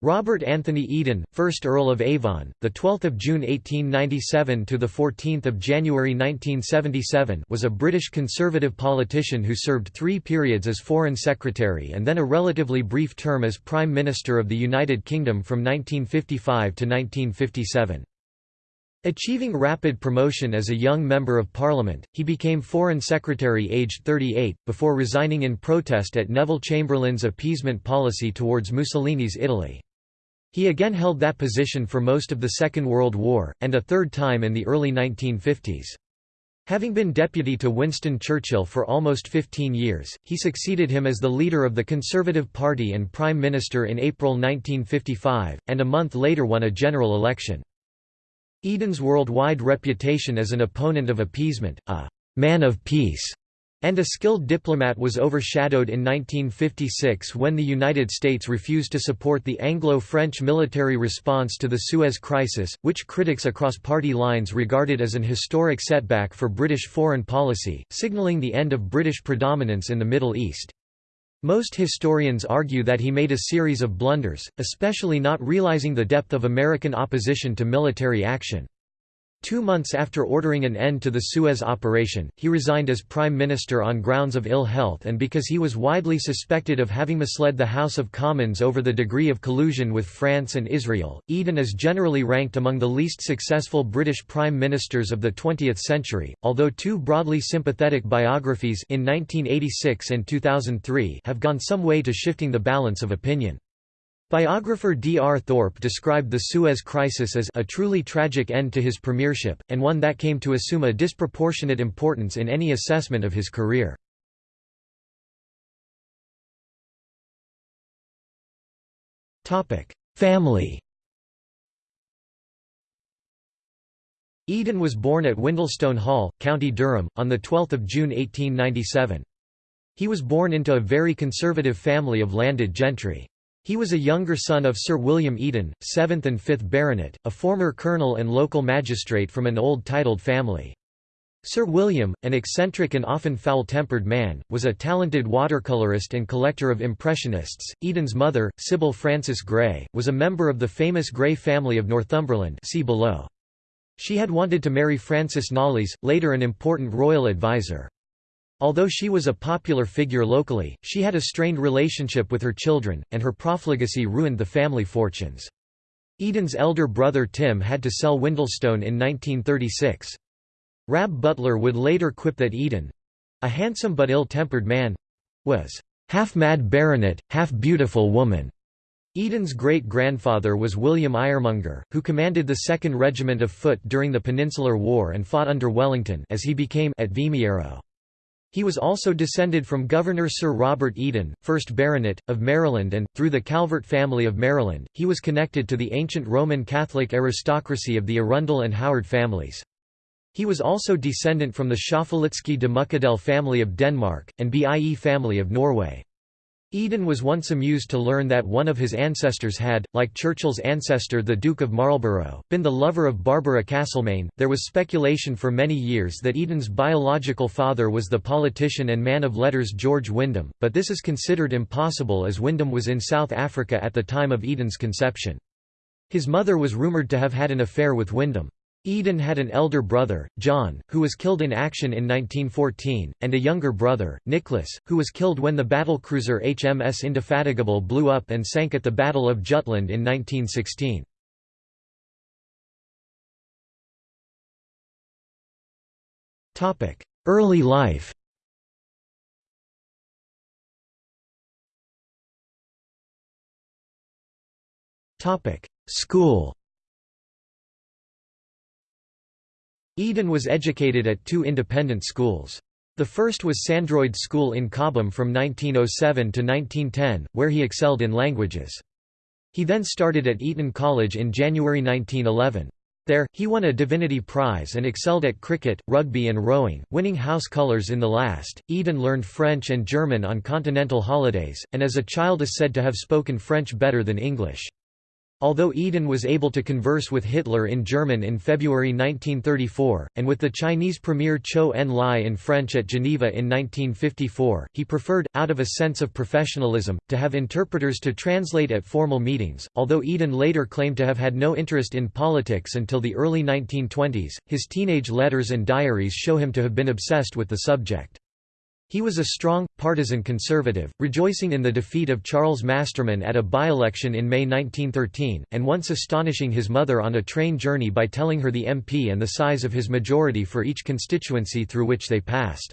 Robert Anthony Eden, 1st Earl of Avon, the 12th of June 1897 to the 14th of January 1977, was a British conservative politician who served 3 periods as Foreign Secretary and then a relatively brief term as Prime Minister of the United Kingdom from 1955 to 1957. Achieving rapid promotion as a young Member of Parliament, he became Foreign Secretary aged 38, before resigning in protest at Neville Chamberlain's appeasement policy towards Mussolini's Italy. He again held that position for most of the Second World War, and a third time in the early 1950s. Having been deputy to Winston Churchill for almost 15 years, he succeeded him as the leader of the Conservative Party and Prime Minister in April 1955, and a month later won a general election. Eden's worldwide reputation as an opponent of appeasement, a «man of peace», and a skilled diplomat was overshadowed in 1956 when the United States refused to support the Anglo-French military response to the Suez Crisis, which critics across party lines regarded as an historic setback for British foreign policy, signaling the end of British predominance in the Middle East. Most historians argue that he made a series of blunders, especially not realizing the depth of American opposition to military action. Two months after ordering an end to the Suez operation, he resigned as Prime Minister on grounds of ill health and because he was widely suspected of having misled the House of Commons over the degree of collusion with France and Israel. Eden is generally ranked among the least successful British Prime Ministers of the 20th century, although two broadly sympathetic biographies in 1986 and 2003 have gone some way to shifting the balance of opinion. Biographer D. R. Thorpe described the Suez Crisis as a truly tragic end to his premiership, and one that came to assume a disproportionate importance in any assessment of his career. Family Eden was born at Windlestone Hall, County Durham, on 12 June 1897. He was born into a very conservative family of landed gentry. He was a younger son of Sir William Eden, 7th and 5th Baronet, a former colonel and local magistrate from an old titled family. Sir William, an eccentric and often foul-tempered man, was a talented watercolorist and collector of impressionists. Eden's mother, Sybil Frances Grey, was a member of the famous Grey family of Northumberland see below. She had wanted to marry Francis Knollys, later an important royal advisor. Although she was a popular figure locally, she had a strained relationship with her children, and her profligacy ruined the family fortunes. Eden's elder brother Tim had to sell Windlestone in 1936. Rab Butler would later quip that Eden—a handsome but ill-tempered man—was half-mad baronet, half-beautiful woman. Eden's great-grandfather was William Iremonger, who commanded the 2nd Regiment of Foot during the Peninsular War and fought under Wellington as he became at Vimeiro. He was also descended from Governor Sir Robert Eden, 1st Baronet, of Maryland and, through the Calvert family of Maryland, he was connected to the ancient Roman Catholic aristocracy of the Arundel and Howard families. He was also descendant from the Schaffalitzky de Muckadell family of Denmark, and Bie family of Norway. Eden was once amused to learn that one of his ancestors had, like Churchill's ancestor the Duke of Marlborough, been the lover of Barbara Castlemaine. There was speculation for many years that Eden's biological father was the politician and man of letters George Wyndham, but this is considered impossible as Wyndham was in South Africa at the time of Eden's conception. His mother was rumoured to have had an affair with Wyndham. Eden had an elder brother, John, who was killed in action in 1914, and a younger brother, Nicholas, who was killed when the battlecruiser HMS Indefatigable blew up and sank at the Battle of Jutland in 1916. Early life School Eden was educated at two independent schools. The first was Sandroyd School in Cobham from 1907 to 1910, where he excelled in languages. He then started at Eton College in January 1911. There, he won a Divinity Prize and excelled at cricket, rugby and rowing, winning house colours in the last. Eden learned French and German on continental holidays, and as a child is said to have spoken French better than English. Although Eden was able to converse with Hitler in German in February 1934, and with the Chinese premier Chou En-lai in French at Geneva in 1954, he preferred, out of a sense of professionalism, to have interpreters to translate at formal meetings. Although Eden later claimed to have had no interest in politics until the early 1920s, his teenage letters and diaries show him to have been obsessed with the subject. He was a strong, partisan conservative, rejoicing in the defeat of Charles Masterman at a by-election in May 1913, and once astonishing his mother on a train journey by telling her the MP and the size of his majority for each constituency through which they passed.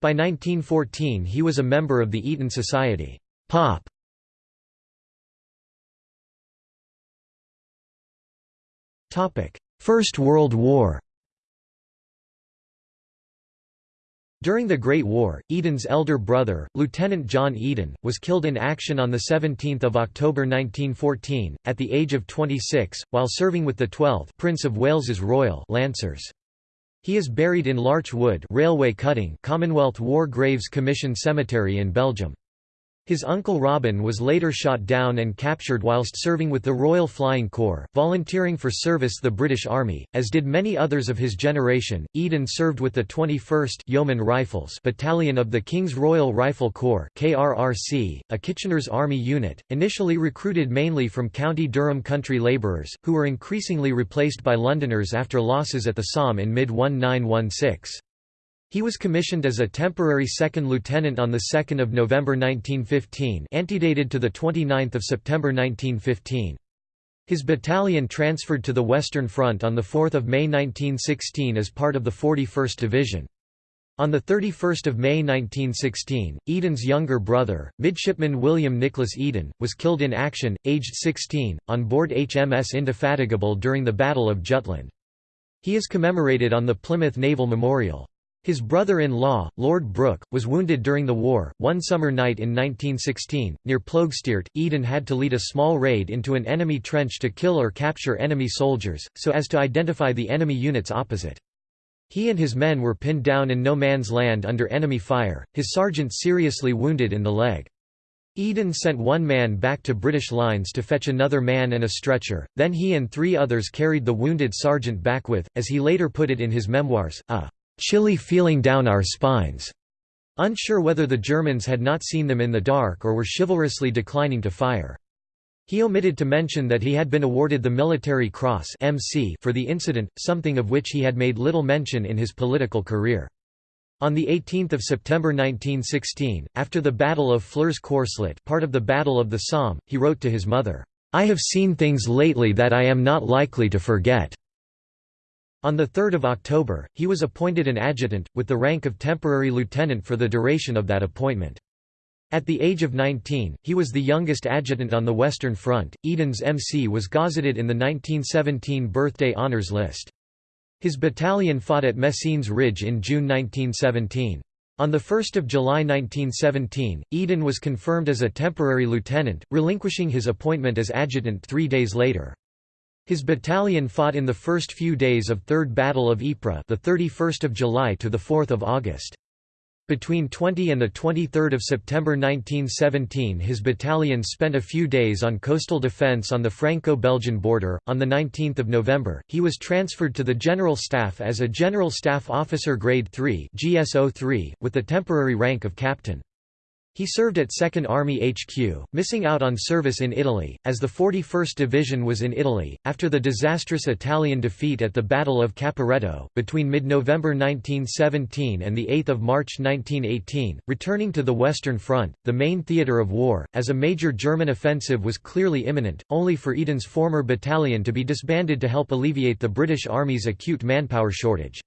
By 1914 he was a member of the Eton Society. Pop. First World War During the Great War, Eden's elder brother, Lieutenant John Eden, was killed in action on 17 October 1914, at the age of 26, while serving with the 12th Prince of Wales's Royal Lancers. He is buried in Larch Wood railway cutting Commonwealth War Graves Commission Cemetery in Belgium. His uncle Robin was later shot down and captured whilst serving with the Royal Flying Corps, volunteering for service the British Army, as did many others of his generation. Eden served with the 21st Yeoman Rifles Battalion of the King's Royal Rifle Corps (KRRC), a Kitchener's Army unit, initially recruited mainly from County Durham country labourers, who were increasingly replaced by Londoners after losses at the Somme in mid-1916. He was commissioned as a temporary second lieutenant on 2 November 1915 antedated to 29 September 1915. His battalion transferred to the Western Front on 4 May 1916 as part of the 41st Division. On 31 May 1916, Eden's younger brother, midshipman William Nicholas Eden, was killed in action, aged 16, on board HMS Indefatigable during the Battle of Jutland. He is commemorated on the Plymouth Naval Memorial. His brother-in-law, Lord Brooke, was wounded during the war. One summer night in 1916, near Ploegsteert, Eden had to lead a small raid into an enemy trench to kill or capture enemy soldiers, so as to identify the enemy units opposite. He and his men were pinned down in no man's land under enemy fire, his sergeant seriously wounded in the leg. Eden sent one man back to British lines to fetch another man and a stretcher, then he and three others carried the wounded sergeant back with, as he later put it in his memoirs, a chilly feeling down our spines, unsure whether the Germans had not seen them in the dark or were chivalrously declining to fire. He omitted to mention that he had been awarded the Military Cross MC for the incident, something of which he had made little mention in his political career. On 18 September 1916, after the Battle of Flers-Courcelette part of the Battle of the Somme, he wrote to his mother, "'I have seen things lately that I am not likely to forget. On 3 October, he was appointed an adjutant, with the rank of temporary lieutenant for the duration of that appointment. At the age of 19, he was the youngest adjutant on the Western Front. Eden's MC was gazetted in the 1917 birthday honours list. His battalion fought at Messines Ridge in June 1917. On 1 July 1917, Eden was confirmed as a temporary lieutenant, relinquishing his appointment as adjutant three days later. His battalion fought in the first few days of Third Battle of Ypres, the 31st of July to the 4th of August. Between 20 and 23 September 1917 his battalion spent a few days on coastal defence on the Franco-Belgian border. On 19 November, he was transferred to the General Staff as a General Staff Officer Grade 3 GSO3, with the temporary rank of Captain. He served at 2nd Army HQ, missing out on service in Italy, as the 41st Division was in Italy, after the disastrous Italian defeat at the Battle of Caporetto, between mid-November 1917 and 8 March 1918, returning to the Western Front, the main theatre of war, as a major German offensive was clearly imminent, only for Eden's former battalion to be disbanded to help alleviate the British Army's acute manpower shortage.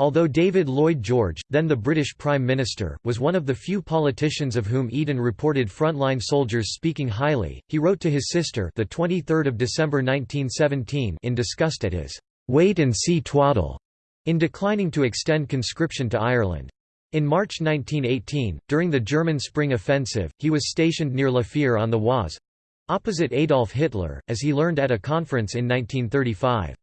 Although David Lloyd George, then the British Prime Minister, was one of the few politicians of whom Eden reported frontline soldiers speaking highly, he wrote to his sister the 23rd of December 1917 in disgust at his "wait and see twaddle" in declining to extend conscription to Ireland. In March 1918, during the German Spring Offensive, he was stationed near La Fère on the Oise opposite Adolf Hitler, as he learned at a conference in 1935.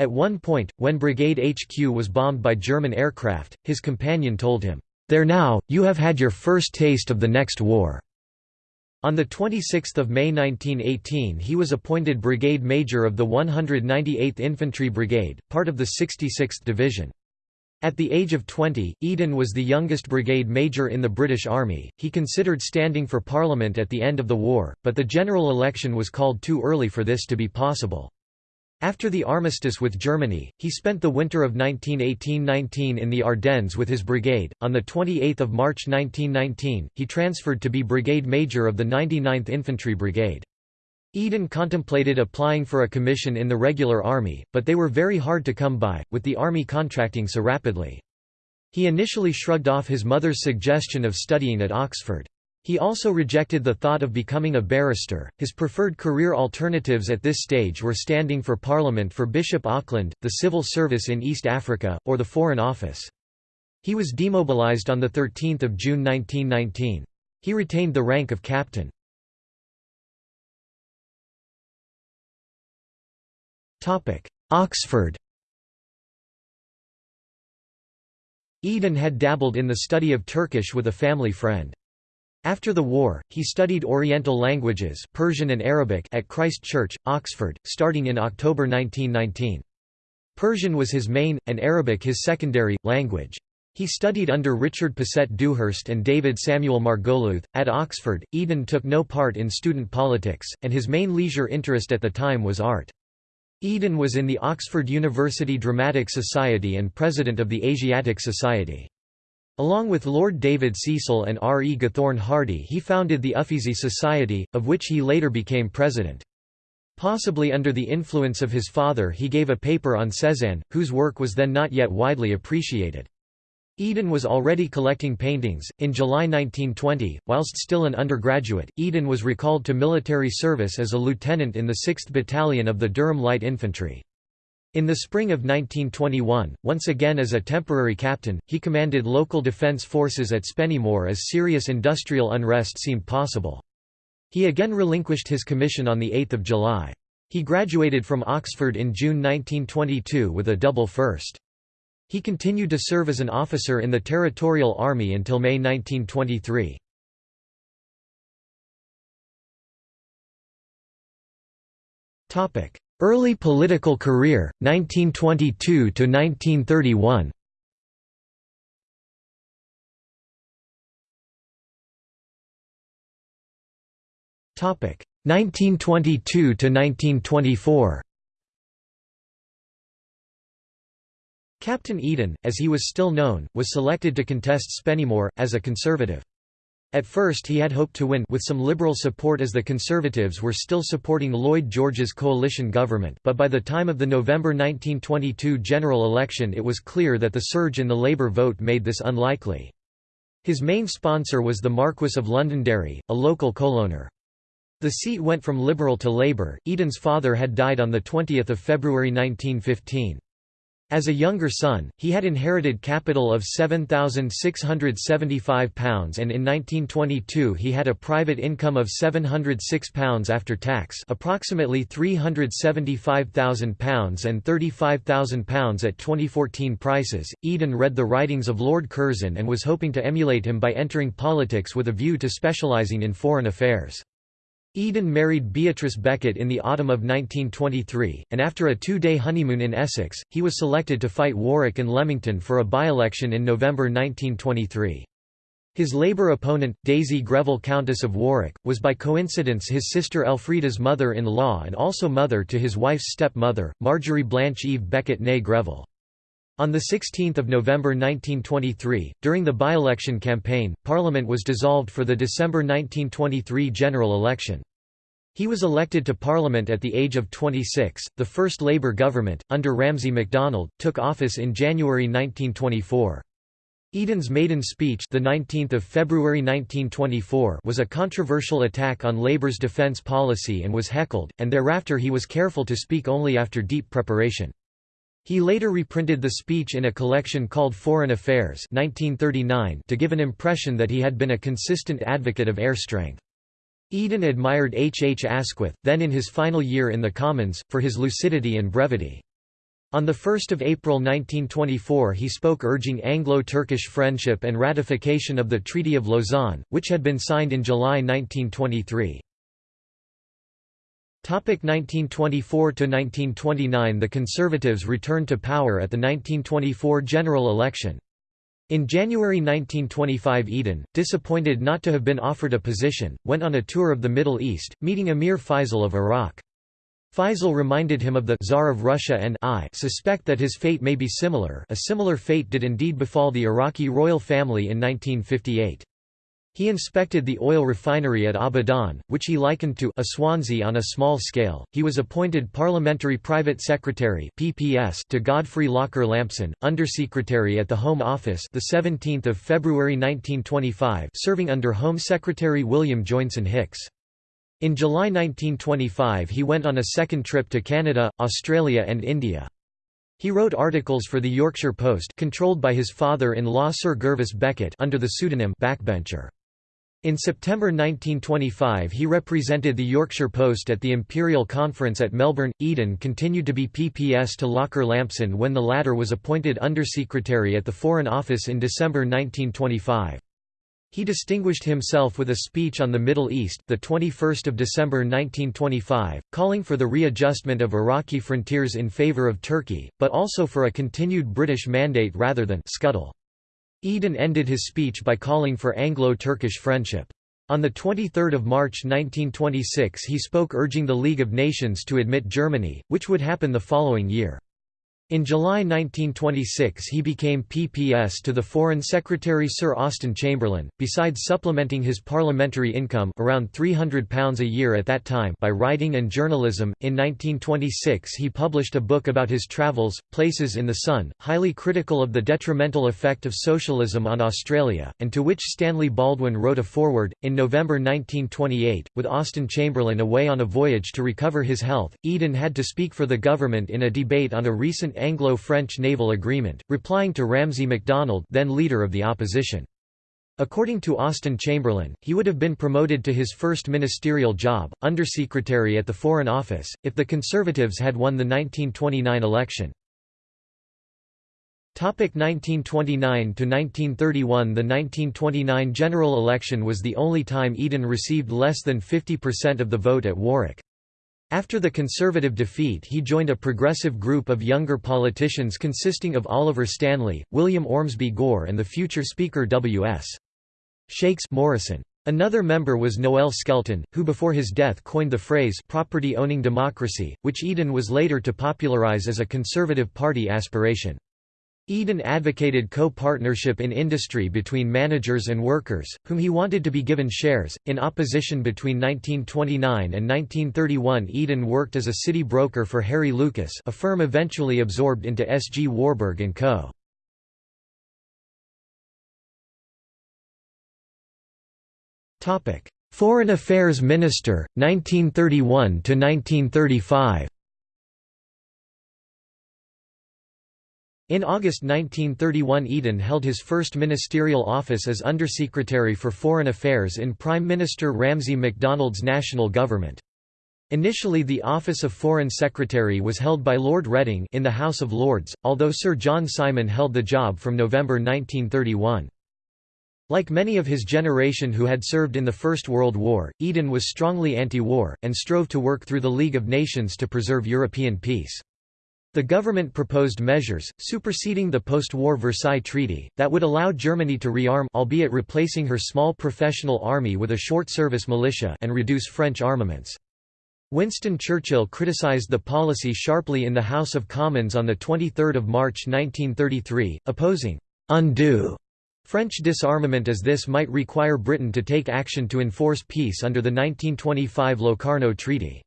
At one point, when Brigade HQ was bombed by German aircraft, his companion told him, "'There now, you have had your first taste of the next war.'" On 26 May 1918 he was appointed Brigade Major of the 198th Infantry Brigade, part of the 66th Division. At the age of 20, Eden was the youngest brigade major in the British Army. He considered standing for Parliament at the end of the war, but the general election was called too early for this to be possible. After the armistice with Germany, he spent the winter of 1918–19 in the Ardennes with his brigade. On the 28th of March 1919, he transferred to be brigade major of the 99th Infantry Brigade. Eden contemplated applying for a commission in the regular army, but they were very hard to come by, with the army contracting so rapidly. He initially shrugged off his mother's suggestion of studying at Oxford. He also rejected the thought of becoming a barrister. His preferred career alternatives at this stage were standing for Parliament for Bishop Auckland, the civil service in East Africa, or the Foreign Office. He was demobilised on 13 June 1919. He retained the rank of captain. Oxford Eden had dabbled in the study of Turkish with a family friend. After the war, he studied Oriental languages Persian and Arabic at Christ Church, Oxford, starting in October 1919. Persian was his main, and Arabic his secondary, language. He studied under Richard Paget Dewhurst and David Samuel Margoliouth. At Oxford, Eden took no part in student politics, and his main leisure interest at the time was art. Eden was in the Oxford University Dramatic Society and president of the Asiatic Society. Along with Lord David Cecil and R. E. Gathorne Hardy he founded the Uffizi Society, of which he later became president. Possibly under the influence of his father he gave a paper on Cézanne, whose work was then not yet widely appreciated. Eden was already collecting paintings. In July 1920, whilst still an undergraduate, Eden was recalled to military service as a lieutenant in the 6th Battalion of the Durham Light Infantry. In the spring of 1921, once again as a temporary captain, he commanded local defence forces at Spennymoor as serious industrial unrest seemed possible. He again relinquished his commission on 8 July. He graduated from Oxford in June 1922 with a double first. He continued to serve as an officer in the Territorial Army until May 1923. Early political career, 1922–1931 Topic 1922 to 1924. Captain Eden, as he was still known, was selected to contest Spennymoor, as a Conservative. At first he had hoped to win with some Liberal support as the Conservatives were still supporting Lloyd George's coalition government but by the time of the November 1922 general election it was clear that the surge in the Labour vote made this unlikely. His main sponsor was the Marquess of Londonderry, a local coalowner. The seat went from Liberal to Labour. Eden's father had died on 20 February 1915. As a younger son, he had inherited capital of £7,675 and in 1922 he had a private income of £706 after tax approximately £375,000 and £35,000 at 2014 prices. Eden read the writings of Lord Curzon and was hoping to emulate him by entering politics with a view to specialising in foreign affairs. Eden married Beatrice Beckett in the autumn of 1923, and after a two-day honeymoon in Essex, he was selected to fight Warwick and Leamington for a by-election in November 1923. His Labour opponent, Daisy Greville Countess of Warwick, was by coincidence his sister Elfrida's mother-in-law and also mother to his wife's stepmother, Marjorie Blanche Eve Beckett née Greville. On 16 November 1923, during the by-election campaign, Parliament was dissolved for the December 1923 general election. He was elected to Parliament at the age of 26. The first Labour government, under Ramsay MacDonald, took office in January 1924. Eden's maiden speech, the 19th of February 1924, was a controversial attack on Labour's defence policy and was heckled, and thereafter he was careful to speak only after deep preparation. He later reprinted the speech in a collection called Foreign Affairs 1939 to give an impression that he had been a consistent advocate of air strength. Eden admired H. H. Asquith, then in his final year in the Commons, for his lucidity and brevity. On 1 April 1924 he spoke urging Anglo-Turkish friendship and ratification of the Treaty of Lausanne, which had been signed in July 1923. 1924–1929 The Conservatives returned to power at the 1924 general election. In January 1925 Eden, disappointed not to have been offered a position, went on a tour of the Middle East, meeting Emir Faisal of Iraq. Faisal reminded him of the Tsar of Russia and I suspect that his fate may be similar a similar fate did indeed befall the Iraqi royal family in 1958. He inspected the oil refinery at Abadan, which he likened to a Swansea on a small scale. He was appointed Parliamentary Private Secretary (PPS) to Godfrey Locker Lampson, Undersecretary at the Home Office, the 17th of February 1925, serving under Home Secretary William Joynson Hicks. In July 1925 he went on a second trip to Canada, Australia and India. He wrote articles for the Yorkshire Post controlled by his father-in-law Sir Gervas Beckett under the pseudonym Backbencher. In September 1925 he represented the Yorkshire Post at the Imperial Conference at Melbourne. Eden continued to be PPS to Locker Lampson when the latter was appointed Undersecretary at the Foreign Office in December 1925. He distinguished himself with a speech on the Middle East, the 21st of December 1925, calling for the readjustment of Iraqi frontiers in favor of Turkey, but also for a continued British mandate rather than scuttle. Eden ended his speech by calling for Anglo-Turkish friendship. On 23 March 1926 he spoke urging the League of Nations to admit Germany, which would happen the following year. In July 1926 he became PPS to the Foreign Secretary Sir Austen Chamberlain, besides supplementing his parliamentary income around £300 a year at that time by writing and journalism. In 1926 he published a book about his travels, Places in the Sun, highly critical of the detrimental effect of socialism on Australia, and to which Stanley Baldwin wrote a foreword. In November 1928, with Austen Chamberlain away on a voyage to recover his health, Eden had to speak for the government in a debate on a recent Anglo-French naval agreement, replying to Ramsay MacDonald then leader of the opposition. According to Austen Chamberlain, he would have been promoted to his first ministerial job, Undersecretary at the Foreign Office, if the Conservatives had won the 1929 election. 1929–1931 The 1929 general election was the only time Eden received less than 50% of the vote at Warwick. After the Conservative defeat he joined a progressive group of younger politicians consisting of Oliver Stanley, William Ormsby Gore and the future Speaker W.S. Shakes Morrison. Another member was Noel Skelton, who before his death coined the phrase «property-owning democracy», which Eden was later to popularize as a Conservative Party aspiration. Eden advocated co-partnership in industry between managers and workers, whom he wanted to be given shares. In opposition between 1929 and 1931 Eden worked as a city broker for Harry Lucas a firm eventually absorbed into S. G. Warburg & Co. Foreign Affairs Minister, 1931–1935 In August 1931 Eden held his first ministerial office as Undersecretary for Foreign Affairs in Prime Minister Ramsay MacDonald's national government. Initially the office of Foreign Secretary was held by Lord Reading in the House of Lords, although Sir John Simon held the job from November 1931. Like many of his generation who had served in the First World War, Eden was strongly anti-war, and strove to work through the League of Nations to preserve European peace. The government proposed measures, superseding the post-war Versailles Treaty, that would allow Germany to rearm albeit replacing her small professional army with a short-service militia and reduce French armaments. Winston Churchill criticised the policy sharply in the House of Commons on 23 March 1933, opposing «undue» French disarmament as this might require Britain to take action to enforce peace under the 1925 Locarno Treaty.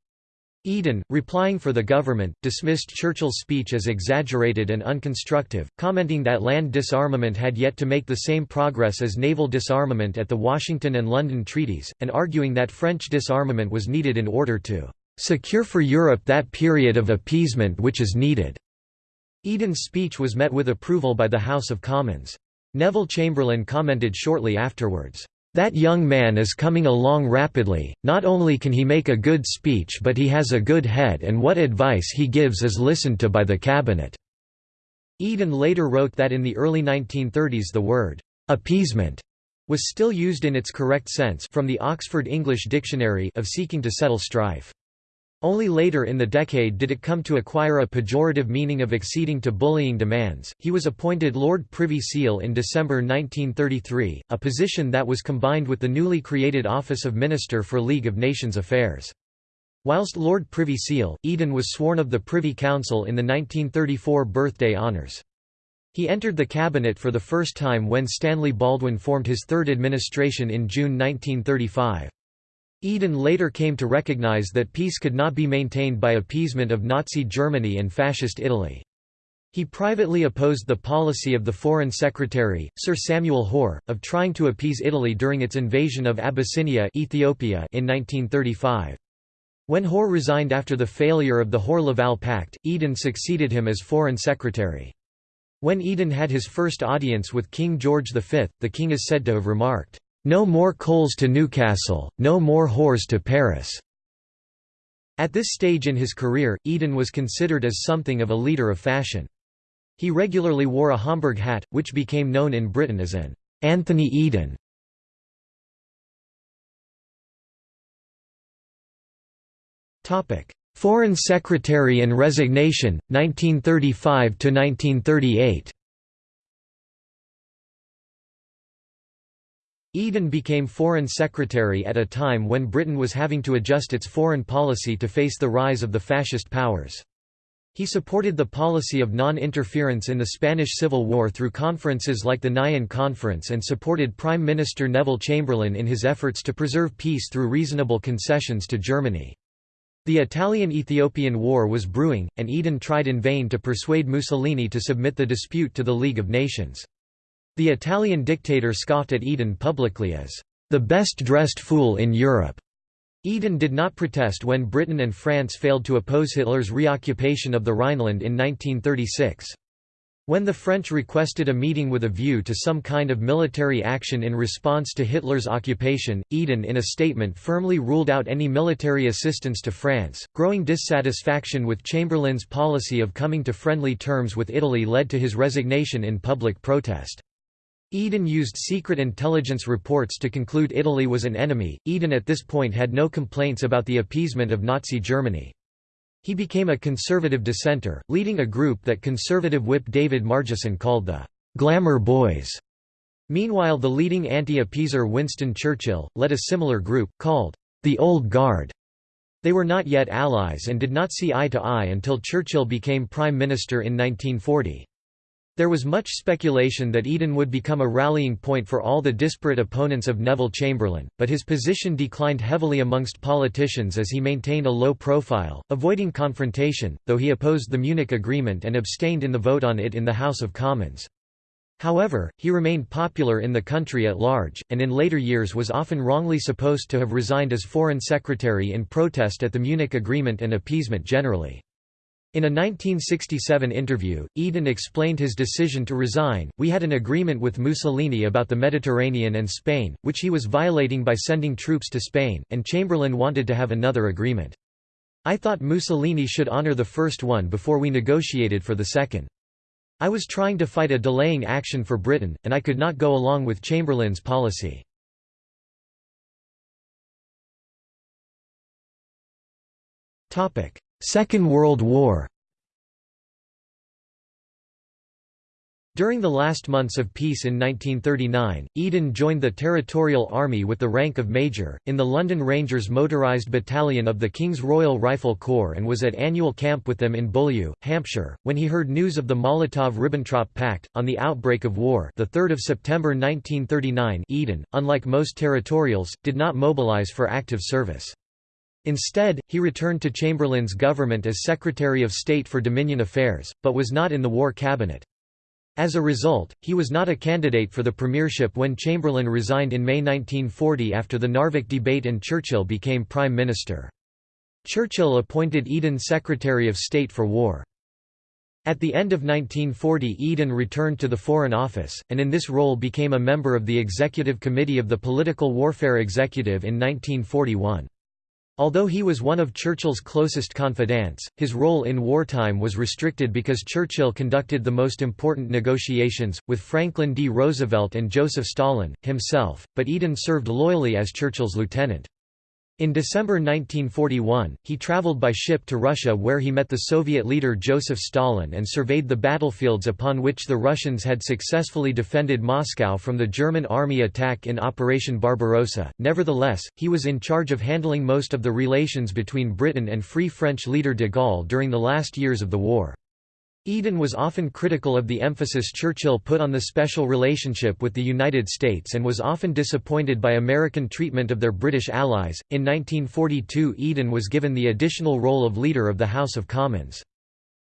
Eden, replying for the government, dismissed Churchill's speech as exaggerated and unconstructive, commenting that land disarmament had yet to make the same progress as naval disarmament at the Washington and London treaties, and arguing that French disarmament was needed in order to "...secure for Europe that period of appeasement which is needed." Eden's speech was met with approval by the House of Commons. Neville Chamberlain commented shortly afterwards, That young man is coming along rapidly, not only can he make a good speech but he has a good head and what advice he gives is listened to by the cabinet." Eden later wrote that in the early 1930s the word, "'appeasement' was still used in its correct sense from the Oxford English Dictionary of seeking to settle strife. Only later in the decade did it come to acquire a pejorative meaning of acceding to bullying demands. He was appointed Lord Privy Seal in December 1933, a position that was combined with the newly created office of Minister for League of Nations Affairs. Whilst Lord Privy Seal, Eden was sworn of the Privy Council in the 1934 birthday honours. He entered the cabinet for the first time when Stanley Baldwin formed his third administration in June 1935. Eden later came to recognize that peace could not be maintained by appeasement of Nazi Germany and Fascist Italy. He privately opposed the policy of the Foreign Secretary, Sir Samuel Hoare, of trying to appease Italy during its invasion of Abyssinia Ethiopia in 1935. When Hoare resigned after the failure of the Hoare-Laval Pact, Eden succeeded him as Foreign Secretary. When Eden had his first audience with King George V, the king is said to have remarked, no more coals to Newcastle, no more whores to Paris." At this stage in his career, Eden was considered as something of a leader of fashion. He regularly wore a Homburg hat, which became known in Britain as an Anthony Eden. Foreign Secretary and resignation, 1935–1938 Eden became Foreign Secretary at a time when Britain was having to adjust its foreign policy to face the rise of the fascist powers. He supported the policy of non-interference in the Spanish Civil War through conferences like the Nyon Conference and supported Prime Minister Neville Chamberlain in his efforts to preserve peace through reasonable concessions to Germany. The Italian–Ethiopian War was brewing, and Eden tried in vain to persuade Mussolini to submit the dispute to the League of Nations. The Italian dictator scoffed at Eden publicly as the best-dressed fool in Europe. Eden did not protest when Britain and France failed to oppose Hitler's reoccupation of the Rhineland in 1936. When the French requested a meeting with a view to some kind of military action in response to Hitler's occupation, Eden in a statement firmly ruled out any military assistance to France. Growing dissatisfaction with Chamberlain's policy of coming to friendly terms with Italy led to his resignation in public protest. Eden used secret intelligence reports to conclude Italy was an enemy. Eden at this point had no complaints about the appeasement of Nazi Germany. He became a conservative dissenter, leading a group that conservative whip David Margesson called the Glamour Boys. Meanwhile the leading anti-appeaser Winston Churchill, led a similar group, called the Old Guard. They were not yet allies and did not see eye to eye until Churchill became Prime Minister in 1940. There was much speculation that Eden would become a rallying point for all the disparate opponents of Neville Chamberlain, but his position declined heavily amongst politicians as he maintained a low profile, avoiding confrontation, though he opposed the Munich Agreement and abstained in the vote on it in the House of Commons. However, he remained popular in the country at large, and in later years was often wrongly supposed to have resigned as Foreign Secretary in protest at the Munich Agreement and appeasement generally. In a 1967 interview, Eden explained his decision to resign. We had an agreement with Mussolini about the Mediterranean and Spain, which he was violating by sending troops to Spain, and Chamberlain wanted to have another agreement. I thought Mussolini should honor the first one before we negotiated for the second. I was trying to fight a delaying action for Britain, and I could not go along with Chamberlain's policy. Topic: Second World War During the last months of peace in 1939, Eden joined the Territorial Army with the rank of Major, in the London Rangers motorised battalion of the King's Royal Rifle Corps and was at annual camp with them in Beaulieu, Hampshire, when he heard news of the Molotov–Ribbentrop Pact. On the outbreak of war the 3rd of September 1939 Eden, unlike most territorials, did not mobilise for active service. Instead, he returned to Chamberlain's government as Secretary of State for Dominion Affairs, but was not in the war cabinet. As a result, he was not a candidate for the premiership when Chamberlain resigned in May 1940 after the Narvik debate and Churchill became Prime Minister. Churchill appointed Eden Secretary of State for War. At the end of 1940 Eden returned to the Foreign Office, and in this role became a member of the Executive Committee of the Political Warfare Executive in 1941. Although he was one of Churchill's closest confidants, his role in wartime was restricted because Churchill conducted the most important negotiations, with Franklin D. Roosevelt and Joseph Stalin, himself, but Eden served loyally as Churchill's lieutenant. In December 1941, he traveled by ship to Russia where he met the Soviet leader Joseph Stalin and surveyed the battlefields upon which the Russians had successfully defended Moscow from the German army attack in Operation Barbarossa. Nevertheless, he was in charge of handling most of the relations between Britain and Free French leader de Gaulle during the last years of the war. Eden was often critical of the emphasis Churchill put on the special relationship with the United States and was often disappointed by American treatment of their British allies. In 1942, Eden was given the additional role of Leader of the House of Commons.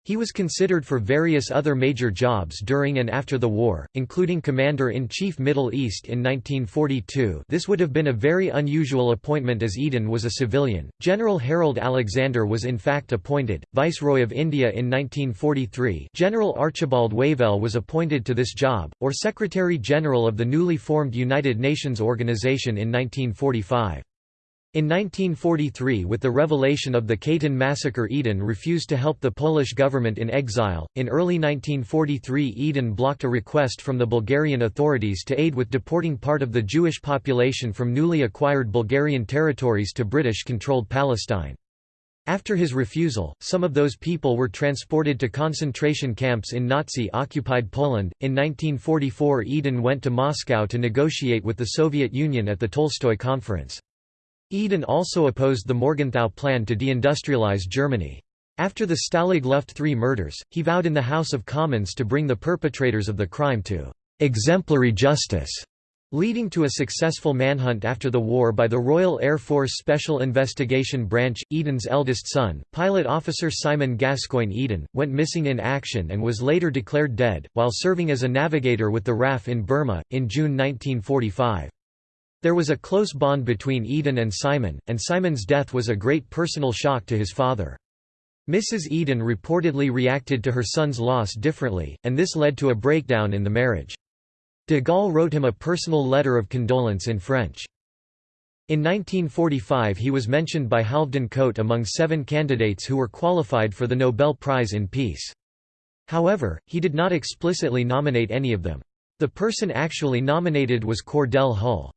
He was considered for various other major jobs during and after the war, including Commander-in-Chief Middle East in 1942 this would have been a very unusual appointment as Eden was a civilian. General Harold Alexander was in fact appointed, Viceroy of India in 1943 General Archibald Wavell was appointed to this job, or Secretary-General of the newly formed United Nations Organization in 1945. In 1943 with the revelation of the Katyn massacre Eden refused to help the Polish government in exile. In early 1943 Eden blocked a request from the Bulgarian authorities to aid with deporting part of the Jewish population from newly acquired Bulgarian territories to British-controlled Palestine. After his refusal, some of those people were transported to concentration camps in Nazi-occupied Poland. In 1944 Eden went to Moscow to negotiate with the Soviet Union at the Tolstoy Conference. Eden also opposed the Morgenthau Plan to deindustrialize Germany. After the Stalag Luft III murders, he vowed in the House of Commons to bring the perpetrators of the crime to exemplary justice, leading to a successful manhunt after the war by the Royal Air Force Special Investigation Branch. Eden's eldest son, pilot officer Simon Gascoigne Eden, went missing in action and was later declared dead, while serving as a navigator with the RAF in Burma, in June 1945. There was a close bond between Eden and Simon, and Simon's death was a great personal shock to his father. Mrs. Eden reportedly reacted to her son's loss differently, and this led to a breakdown in the marriage. De Gaulle wrote him a personal letter of condolence in French. In 1945 he was mentioned by Halvdan Koht among seven candidates who were qualified for the Nobel Prize in Peace. However, he did not explicitly nominate any of them. The person actually nominated was Cordell Hull.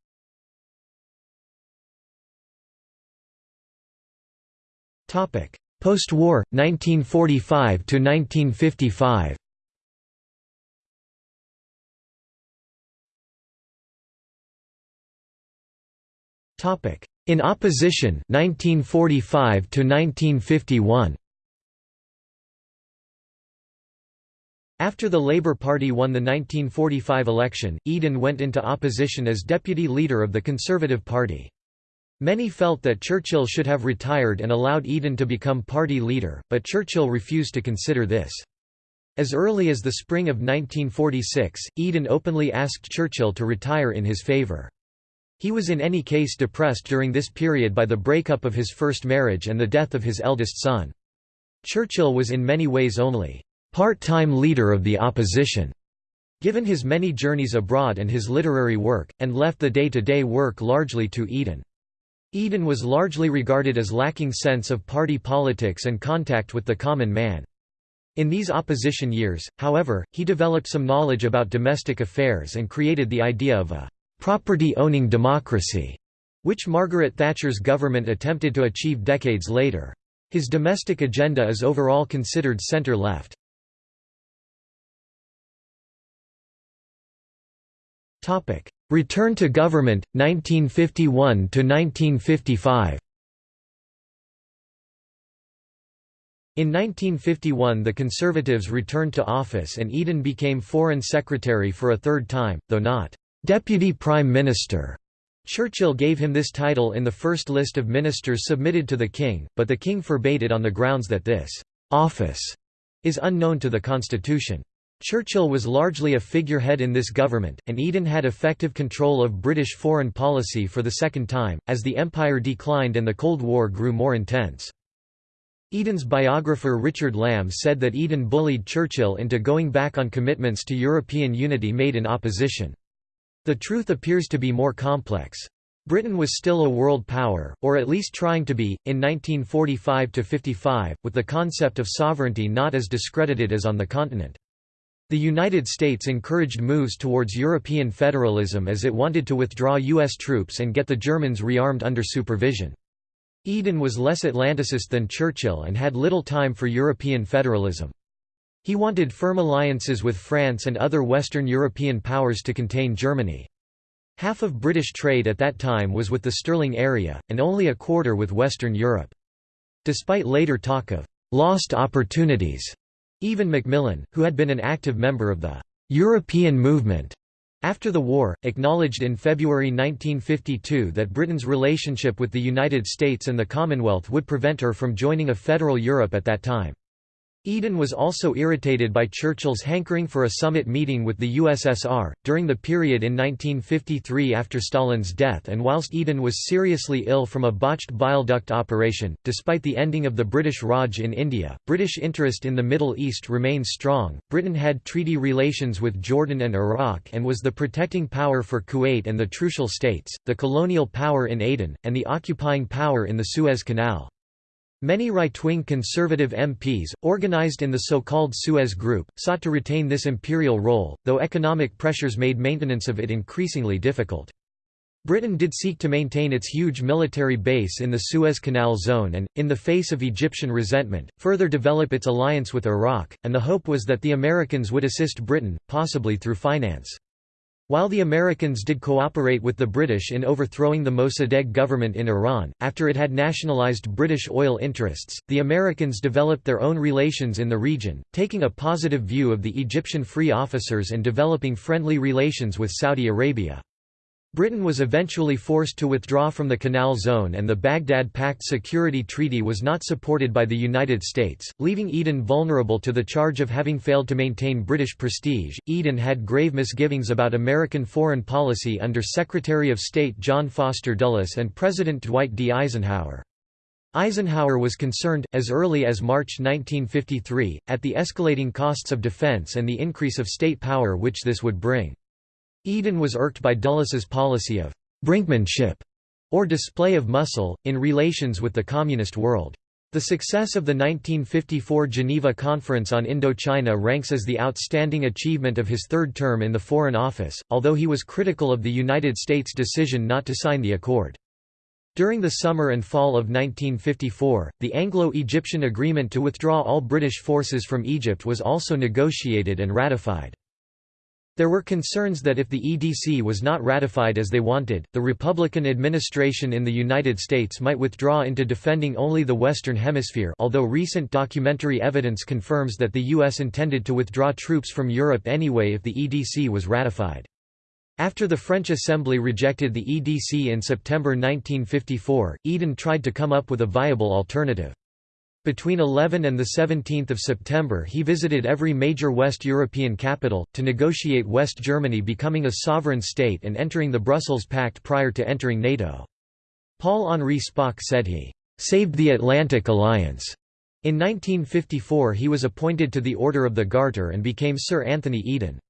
Post-war, 1945 to 1955. Topic: In opposition, 1945 to 1951. After the Labour Party won the 1945 election, Eden went into opposition as deputy leader of the Conservative Party. Many felt that Churchill should have retired and allowed Eden to become party leader, but Churchill refused to consider this. As early as the spring of 1946, Eden openly asked Churchill to retire in his favour. He was in any case depressed during this period by the breakup of his first marriage and the death of his eldest son. Churchill was in many ways only part-time leader of the opposition, given his many journeys abroad and his literary work, and left the day-to-day -day work largely to Eden. Eden was largely regarded as lacking sense of party politics and contact with the common man. In these opposition years, however, he developed some knowledge about domestic affairs and created the idea of a «property-owning democracy», which Margaret Thatcher's government attempted to achieve decades later. His domestic agenda is overall considered centre-left. Return to government, 1951–1955 In 1951 the Conservatives returned to office and Eden became Foreign Secretary for a third time, though not «Deputy Prime Minister». Churchill gave him this title in the first list of ministers submitted to the King, but the King forbade it on the grounds that this «office» is unknown to the Constitution. Churchill was largely a figurehead in this government, and Eden had effective control of British foreign policy for the second time, as the Empire declined and the Cold War grew more intense. Eden's biographer Richard Lamb said that Eden bullied Churchill into going back on commitments to European unity made in opposition. The truth appears to be more complex. Britain was still a world power, or at least trying to be, in 1945–55, with the concept of sovereignty not as discredited as on the continent. The United States encouraged moves towards European federalism as it wanted to withdraw U.S. troops and get the Germans rearmed under supervision. Eden was less Atlanticist than Churchill and had little time for European federalism. He wanted firm alliances with France and other Western European powers to contain Germany. Half of British trade at that time was with the Sterling area, and only a quarter with Western Europe. Despite later talk of «lost opportunities», even Macmillan, who had been an active member of the «European movement» after the war, acknowledged in February 1952 that Britain's relationship with the United States and the Commonwealth would prevent her from joining a federal Europe at that time. Eden was also irritated by Churchill's hankering for a summit meeting with the USSR, during the period in 1953 after Stalin's death and whilst Eden was seriously ill from a botched bile duct operation. Despite the ending of the British Raj in India, British interest in the Middle East remained strong. Britain had treaty relations with Jordan and Iraq and was the protecting power for Kuwait and the Trucial States, the colonial power in Aden, and the occupying power in the Suez Canal. Many right-wing conservative MPs, organized in the so-called Suez Group, sought to retain this imperial role, though economic pressures made maintenance of it increasingly difficult. Britain did seek to maintain its huge military base in the Suez Canal zone and, in the face of Egyptian resentment, further develop its alliance with Iraq, and the hope was that the Americans would assist Britain, possibly through finance. While the Americans did cooperate with the British in overthrowing the Mossadegh government in Iran, after it had nationalized British oil interests, the Americans developed their own relations in the region, taking a positive view of the Egyptian free officers and developing friendly relations with Saudi Arabia. Britain was eventually forced to withdraw from the Canal Zone and the Baghdad Pact Security Treaty was not supported by the United States, leaving Eden vulnerable to the charge of having failed to maintain British prestige. Eden had grave misgivings about American foreign policy under Secretary of State John Foster Dulles and President Dwight D. Eisenhower. Eisenhower was concerned, as early as March 1953, at the escalating costs of defense and the increase of state power which this would bring. Eden was irked by Dulles's policy of «brinkmanship» or display of muscle, in relations with the communist world. The success of the 1954 Geneva Conference on Indochina ranks as the outstanding achievement of his third term in the Foreign Office, although he was critical of the United States' decision not to sign the accord. During the summer and fall of 1954, the Anglo-Egyptian agreement to withdraw all British forces from Egypt was also negotiated and ratified. There were concerns that if the EDC was not ratified as they wanted, the Republican administration in the United States might withdraw into defending only the Western Hemisphere although recent documentary evidence confirms that the U.S. intended to withdraw troops from Europe anyway if the EDC was ratified. After the French Assembly rejected the EDC in September 1954, Eden tried to come up with a viable alternative. Between 11 and 17 September he visited every major West European capital, to negotiate West Germany becoming a sovereign state and entering the Brussels Pact prior to entering NATO. Paul-Henri Spaak said he «saved the Atlantic Alliance». In 1954 he was appointed to the Order of the Garter and became Sir Anthony Eden.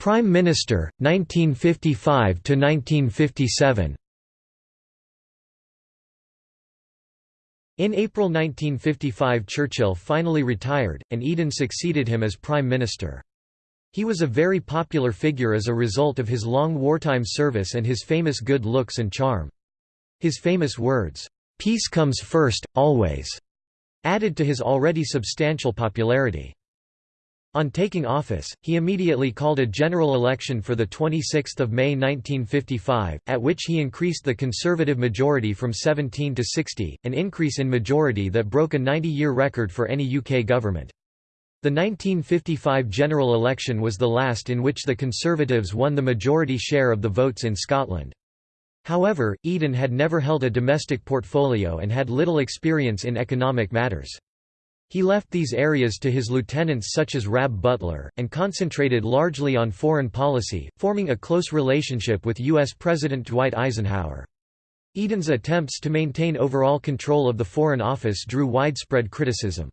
Prime Minister 1955 to 1957 In April 1955 Churchill finally retired, and Eden succeeded him as Prime Minister. He was a very popular figure as a result of his long wartime service and his famous good looks and charm. His famous words, "'Peace comes first, always' added to his already substantial popularity. On taking office, he immediately called a general election for 26 May 1955, at which he increased the Conservative majority from 17 to 60, an increase in majority that broke a 90-year record for any UK government. The 1955 general election was the last in which the Conservatives won the majority share of the votes in Scotland. However, Eden had never held a domestic portfolio and had little experience in economic matters. He left these areas to his lieutenants such as Rab Butler, and concentrated largely on foreign policy, forming a close relationship with U.S. President Dwight Eisenhower. Eden's attempts to maintain overall control of the Foreign Office drew widespread criticism.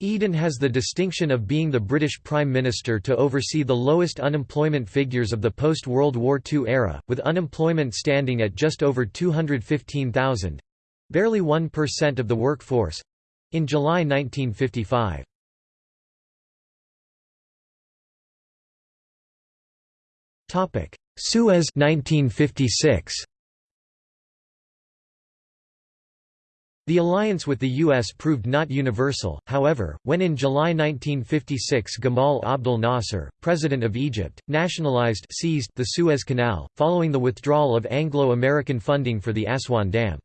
Eden has the distinction of being the British Prime Minister to oversee the lowest unemployment figures of the post-World War II era, with unemployment standing at just over 215,000—barely 1% of the workforce, in July 1955. Topic: Suez 1956. The alliance with the U.S. proved not universal, however, when in July 1956 Gamal Abdel Nasser, president of Egypt, nationalized seized the Suez Canal, following the withdrawal of Anglo-American funding for the Aswan Dam.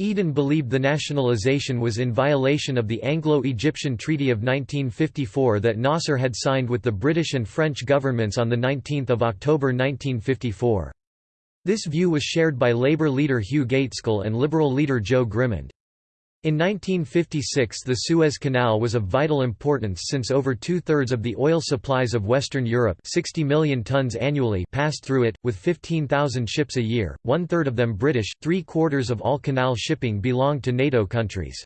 Eden believed the nationalization was in violation of the Anglo-Egyptian Treaty of 1954 that Nasser had signed with the British and French governments on 19 October 1954. This view was shared by Labour leader Hugh Gaitskell and Liberal leader Joe Grimond. In 1956 the Suez Canal was of vital importance since over two-thirds of the oil supplies of Western Europe 60 million tons annually passed through it, with 15,000 ships a year, one-third of them British, three-quarters of all canal shipping belonged to NATO countries.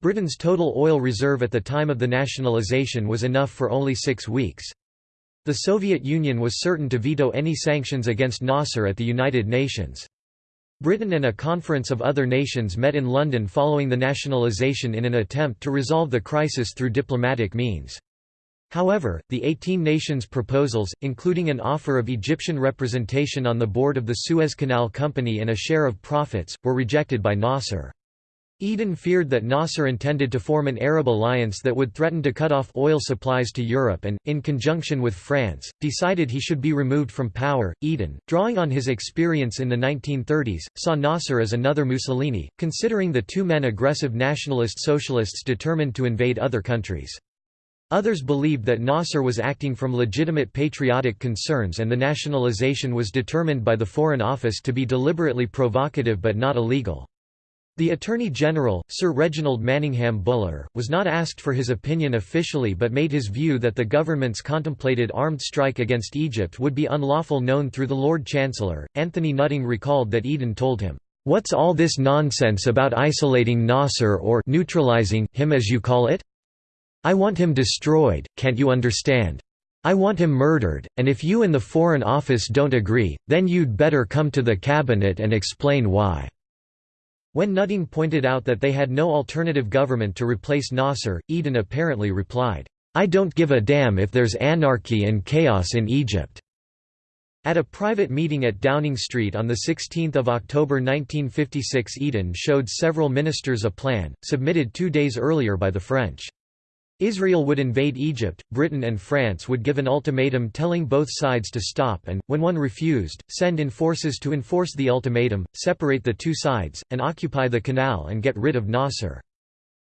Britain's total oil reserve at the time of the nationalisation was enough for only six weeks. The Soviet Union was certain to veto any sanctions against Nasser at the United Nations. Britain and a conference of other nations met in London following the nationalisation in an attempt to resolve the crisis through diplomatic means. However, the 18 nations' proposals, including an offer of Egyptian representation on the board of the Suez Canal Company and a share of profits, were rejected by Nasser. Eden feared that Nasser intended to form an Arab alliance that would threaten to cut off oil supplies to Europe and, in conjunction with France, decided he should be removed from power. Eden, drawing on his experience in the 1930s, saw Nasser as another Mussolini, considering the two men aggressive nationalist socialists determined to invade other countries. Others believed that Nasser was acting from legitimate patriotic concerns and the nationalization was determined by the Foreign Office to be deliberately provocative but not illegal. The Attorney General, Sir Reginald Manningham Buller, was not asked for his opinion officially but made his view that the government's contemplated armed strike against Egypt would be unlawful known through the Lord Chancellor. Anthony Nutting recalled that Eden told him, What's all this nonsense about isolating Nasser or neutralizing him as you call it? I want him destroyed, can't you understand? I want him murdered, and if you and the Foreign Office don't agree, then you'd better come to the Cabinet and explain why. When Nutting pointed out that they had no alternative government to replace Nasser, Eden apparently replied, "'I don't give a damn if there's anarchy and chaos in Egypt." At a private meeting at Downing Street on 16 October 1956 Eden showed several ministers a plan, submitted two days earlier by the French. Israel would invade Egypt, Britain and France would give an ultimatum telling both sides to stop and, when one refused, send in forces to enforce the ultimatum, separate the two sides, and occupy the canal and get rid of Nasser.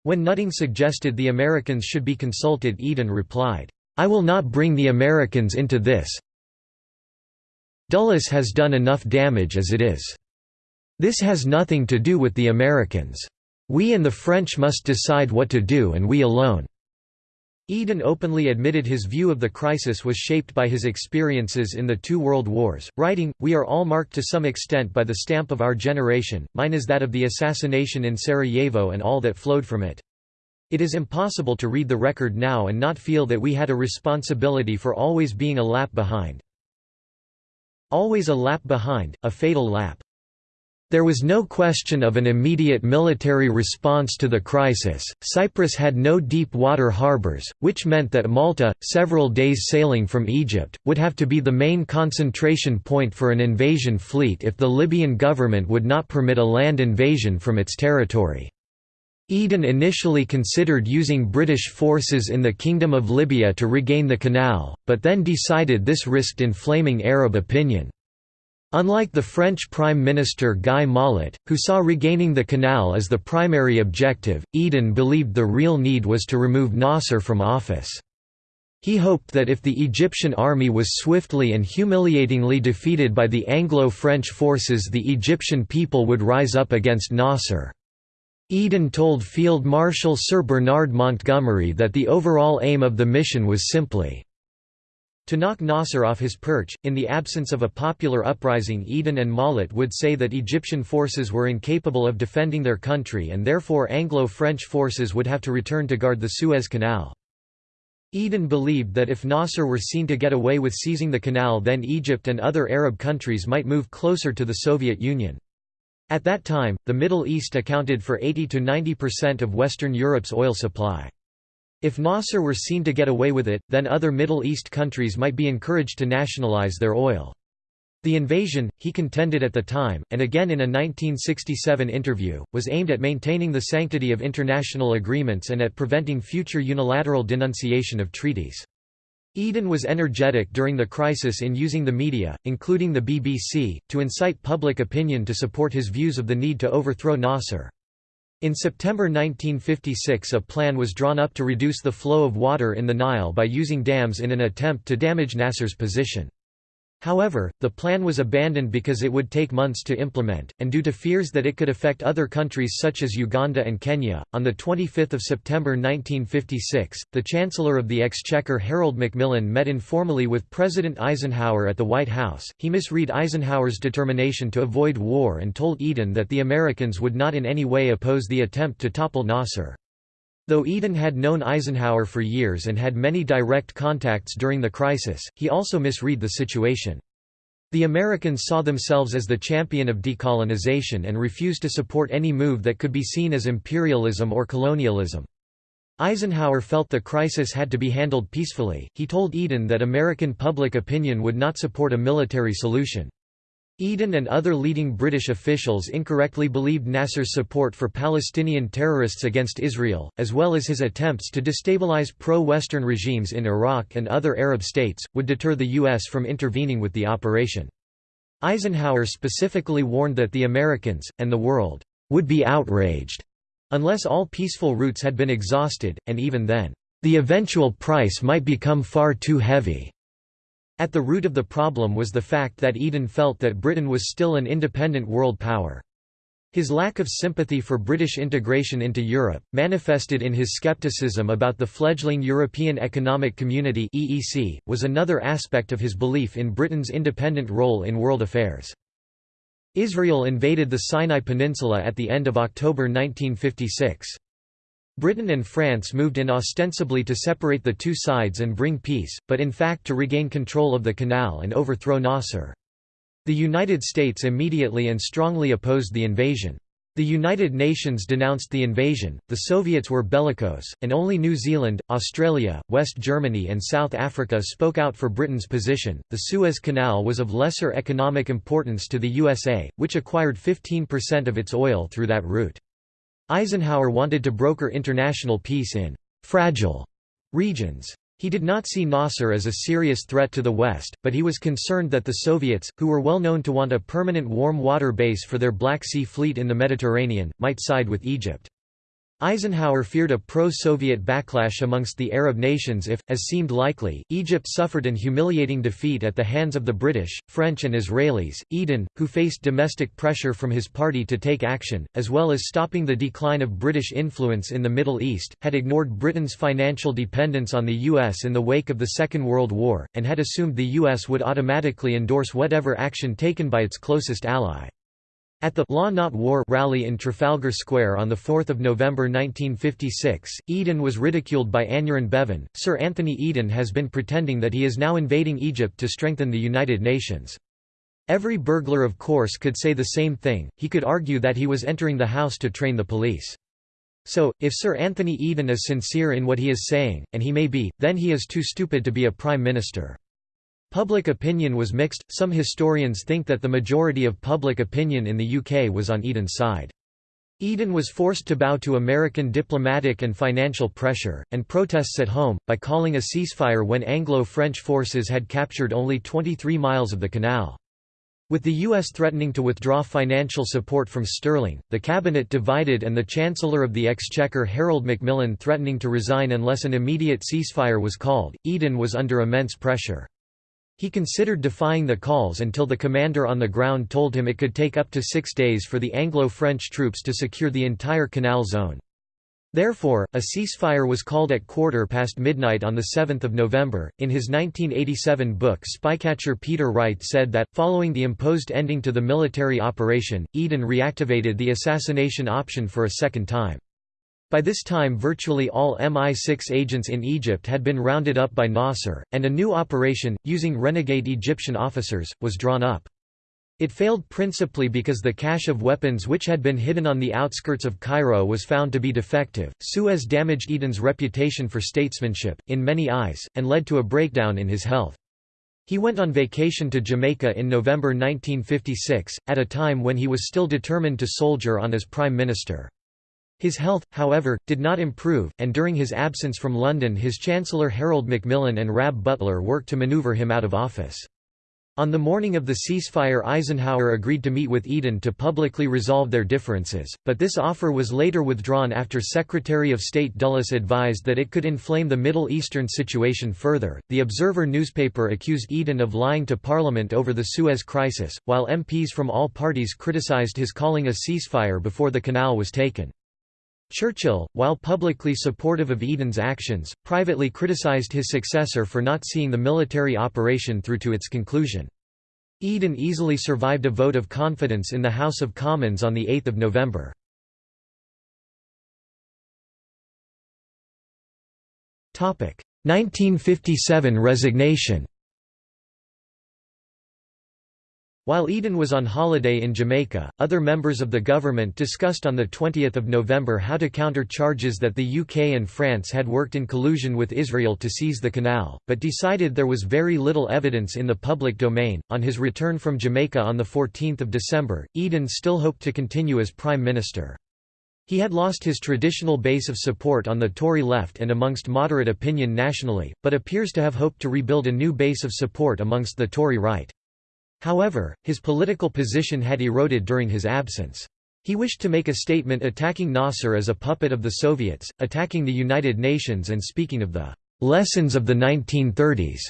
When Nutting suggested the Americans should be consulted Eden replied, "'I will not bring the Americans into this. Dulles has done enough damage as it is. This has nothing to do with the Americans. We and the French must decide what to do and we alone.' Eden openly admitted his view of the crisis was shaped by his experiences in the two world wars, writing, We are all marked to some extent by the stamp of our generation, mine is that of the assassination in Sarajevo and all that flowed from it. It is impossible to read the record now and not feel that we had a responsibility for always being a lap behind. Always a lap behind, a fatal lap. There was no question of an immediate military response to the crisis. Cyprus had no deep water harbors, which meant that Malta, several days sailing from Egypt, would have to be the main concentration point for an invasion fleet if the Libyan government would not permit a land invasion from its territory. Eden initially considered using British forces in the Kingdom of Libya to regain the canal, but then decided this risked inflaming Arab opinion. Unlike the French Prime Minister Guy Mollet, who saw regaining the canal as the primary objective, Eden believed the real need was to remove Nasser from office. He hoped that if the Egyptian army was swiftly and humiliatingly defeated by the Anglo-French forces the Egyptian people would rise up against Nasser. Eden told Field Marshal Sir Bernard Montgomery that the overall aim of the mission was simply to knock Nasser off his perch, in the absence of a popular uprising Eden and Mollet would say that Egyptian forces were incapable of defending their country and therefore Anglo-French forces would have to return to guard the Suez Canal. Eden believed that if Nasser were seen to get away with seizing the canal then Egypt and other Arab countries might move closer to the Soviet Union. At that time, the Middle East accounted for 80 to 90% of Western Europe's oil supply. If Nasser were seen to get away with it, then other Middle East countries might be encouraged to nationalize their oil. The invasion, he contended at the time, and again in a 1967 interview, was aimed at maintaining the sanctity of international agreements and at preventing future unilateral denunciation of treaties. Eden was energetic during the crisis in using the media, including the BBC, to incite public opinion to support his views of the need to overthrow Nasser. In September 1956 a plan was drawn up to reduce the flow of water in the Nile by using dams in an attempt to damage Nasser's position. However, the plan was abandoned because it would take months to implement, and due to fears that it could affect other countries such as Uganda and Kenya. On 25 September 1956, the Chancellor of the Exchequer Harold Macmillan met informally with President Eisenhower at the White House. He misread Eisenhower's determination to avoid war and told Eden that the Americans would not in any way oppose the attempt to topple Nasser. Though Eden had known Eisenhower for years and had many direct contacts during the crisis, he also misread the situation. The Americans saw themselves as the champion of decolonization and refused to support any move that could be seen as imperialism or colonialism. Eisenhower felt the crisis had to be handled peacefully. He told Eden that American public opinion would not support a military solution. Eden and other leading British officials incorrectly believed Nasser's support for Palestinian terrorists against Israel, as well as his attempts to destabilize pro-Western regimes in Iraq and other Arab states, would deter the U.S. from intervening with the operation. Eisenhower specifically warned that the Americans, and the world, would be outraged unless all peaceful routes had been exhausted, and even then, the eventual price might become far too heavy. At the root of the problem was the fact that Eden felt that Britain was still an independent world power. His lack of sympathy for British integration into Europe, manifested in his skepticism about the fledgling European Economic Community (EEC), was another aspect of his belief in Britain's independent role in world affairs. Israel invaded the Sinai Peninsula at the end of October 1956. Britain and France moved in ostensibly to separate the two sides and bring peace, but in fact to regain control of the canal and overthrow Nasser. The United States immediately and strongly opposed the invasion. The United Nations denounced the invasion, the Soviets were bellicose, and only New Zealand, Australia, West Germany, and South Africa spoke out for Britain's position. The Suez Canal was of lesser economic importance to the USA, which acquired 15% of its oil through that route. Eisenhower wanted to broker international peace in «fragile» regions. He did not see Nasser as a serious threat to the West, but he was concerned that the Soviets, who were well known to want a permanent warm water base for their Black Sea Fleet in the Mediterranean, might side with Egypt. Eisenhower feared a pro-Soviet backlash amongst the Arab nations if, as seemed likely, Egypt suffered an humiliating defeat at the hands of the British, French and Israelis. Eden, who faced domestic pressure from his party to take action, as well as stopping the decline of British influence in the Middle East, had ignored Britain's financial dependence on the U.S. in the wake of the Second World War, and had assumed the U.S. would automatically endorse whatever action taken by its closest ally. At the Law Not War rally in Trafalgar Square on 4 November 1956, Eden was ridiculed by Aneurin Bevan. Sir Anthony Eden has been pretending that he is now invading Egypt to strengthen the United Nations. Every burglar of course could say the same thing, he could argue that he was entering the house to train the police. So, if Sir Anthony Eden is sincere in what he is saying, and he may be, then he is too stupid to be a prime minister. Public opinion was mixed, some historians think that the majority of public opinion in the UK was on Eden's side. Eden was forced to bow to American diplomatic and financial pressure, and protests at home, by calling a ceasefire when Anglo-French forces had captured only 23 miles of the canal. With the U.S. threatening to withdraw financial support from sterling, the cabinet divided and the Chancellor of the Exchequer Harold Macmillan threatening to resign unless an immediate ceasefire was called, Eden was under immense pressure. He considered defying the calls until the commander on the ground told him it could take up to six days for the Anglo-French troops to secure the entire canal zone. Therefore, a ceasefire was called at quarter past midnight on 7 November. In his 1987 book Spycatcher Peter Wright said that, following the imposed ending to the military operation, Eden reactivated the assassination option for a second time. By this time virtually all MI6 agents in Egypt had been rounded up by Nasser, and a new operation, using renegade Egyptian officers, was drawn up. It failed principally because the cache of weapons which had been hidden on the outskirts of Cairo was found to be defective. Suez damaged Eden's reputation for statesmanship, in many eyes, and led to a breakdown in his health. He went on vacation to Jamaica in November 1956, at a time when he was still determined to soldier on as prime minister. His health, however, did not improve, and during his absence from London his Chancellor Harold Macmillan and Rab Butler worked to maneuver him out of office. On the morning of the ceasefire Eisenhower agreed to meet with Eden to publicly resolve their differences, but this offer was later withdrawn after Secretary of State Dulles advised that it could inflame the Middle Eastern situation further. The Observer newspaper accused Eden of lying to Parliament over the Suez Crisis, while MPs from all parties criticized his calling a ceasefire before the canal was taken. Churchill, while publicly supportive of Eden's actions, privately criticized his successor for not seeing the military operation through to its conclusion. Eden easily survived a vote of confidence in the House of Commons on 8 November. Topic 1957 resignation While Eden was on holiday in Jamaica, other members of the government discussed on 20 November how to counter charges that the UK and France had worked in collusion with Israel to seize the canal, but decided there was very little evidence in the public domain. On his return from Jamaica on 14 December, Eden still hoped to continue as Prime Minister. He had lost his traditional base of support on the Tory left and amongst moderate opinion nationally, but appears to have hoped to rebuild a new base of support amongst the Tory right. However, his political position had eroded during his absence. He wished to make a statement attacking Nasser as a puppet of the Soviets, attacking the United Nations and speaking of the "...lessons of the 1930s",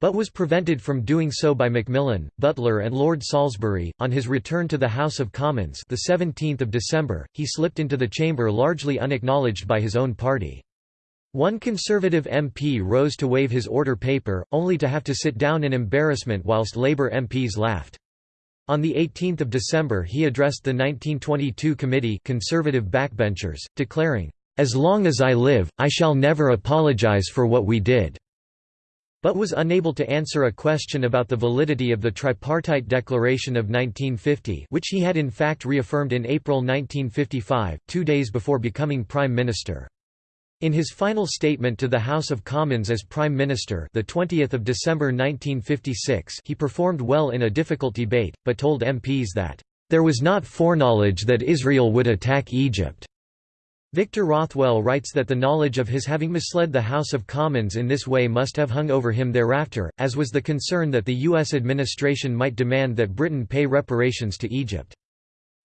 but was prevented from doing so by Macmillan, Butler and Lord Salisbury. On his return to the House of Commons the 17th of December, he slipped into the chamber largely unacknowledged by his own party. One Conservative MP rose to wave his order paper, only to have to sit down in embarrassment whilst Labour MPs laughed. On 18 December he addressed the 1922 committee Conservative backbenchers, declaring, "...as long as I live, I shall never apologise for what we did." but was unable to answer a question about the validity of the Tripartite Declaration of 1950 which he had in fact reaffirmed in April 1955, two days before becoming Prime Minister. In his final statement to the House of Commons as Prime Minister the 20th of December 1956 he performed well in a difficult debate, but told MPs that, "...there was not foreknowledge that Israel would attack Egypt." Victor Rothwell writes that the knowledge of his having misled the House of Commons in this way must have hung over him thereafter, as was the concern that the U.S. administration might demand that Britain pay reparations to Egypt.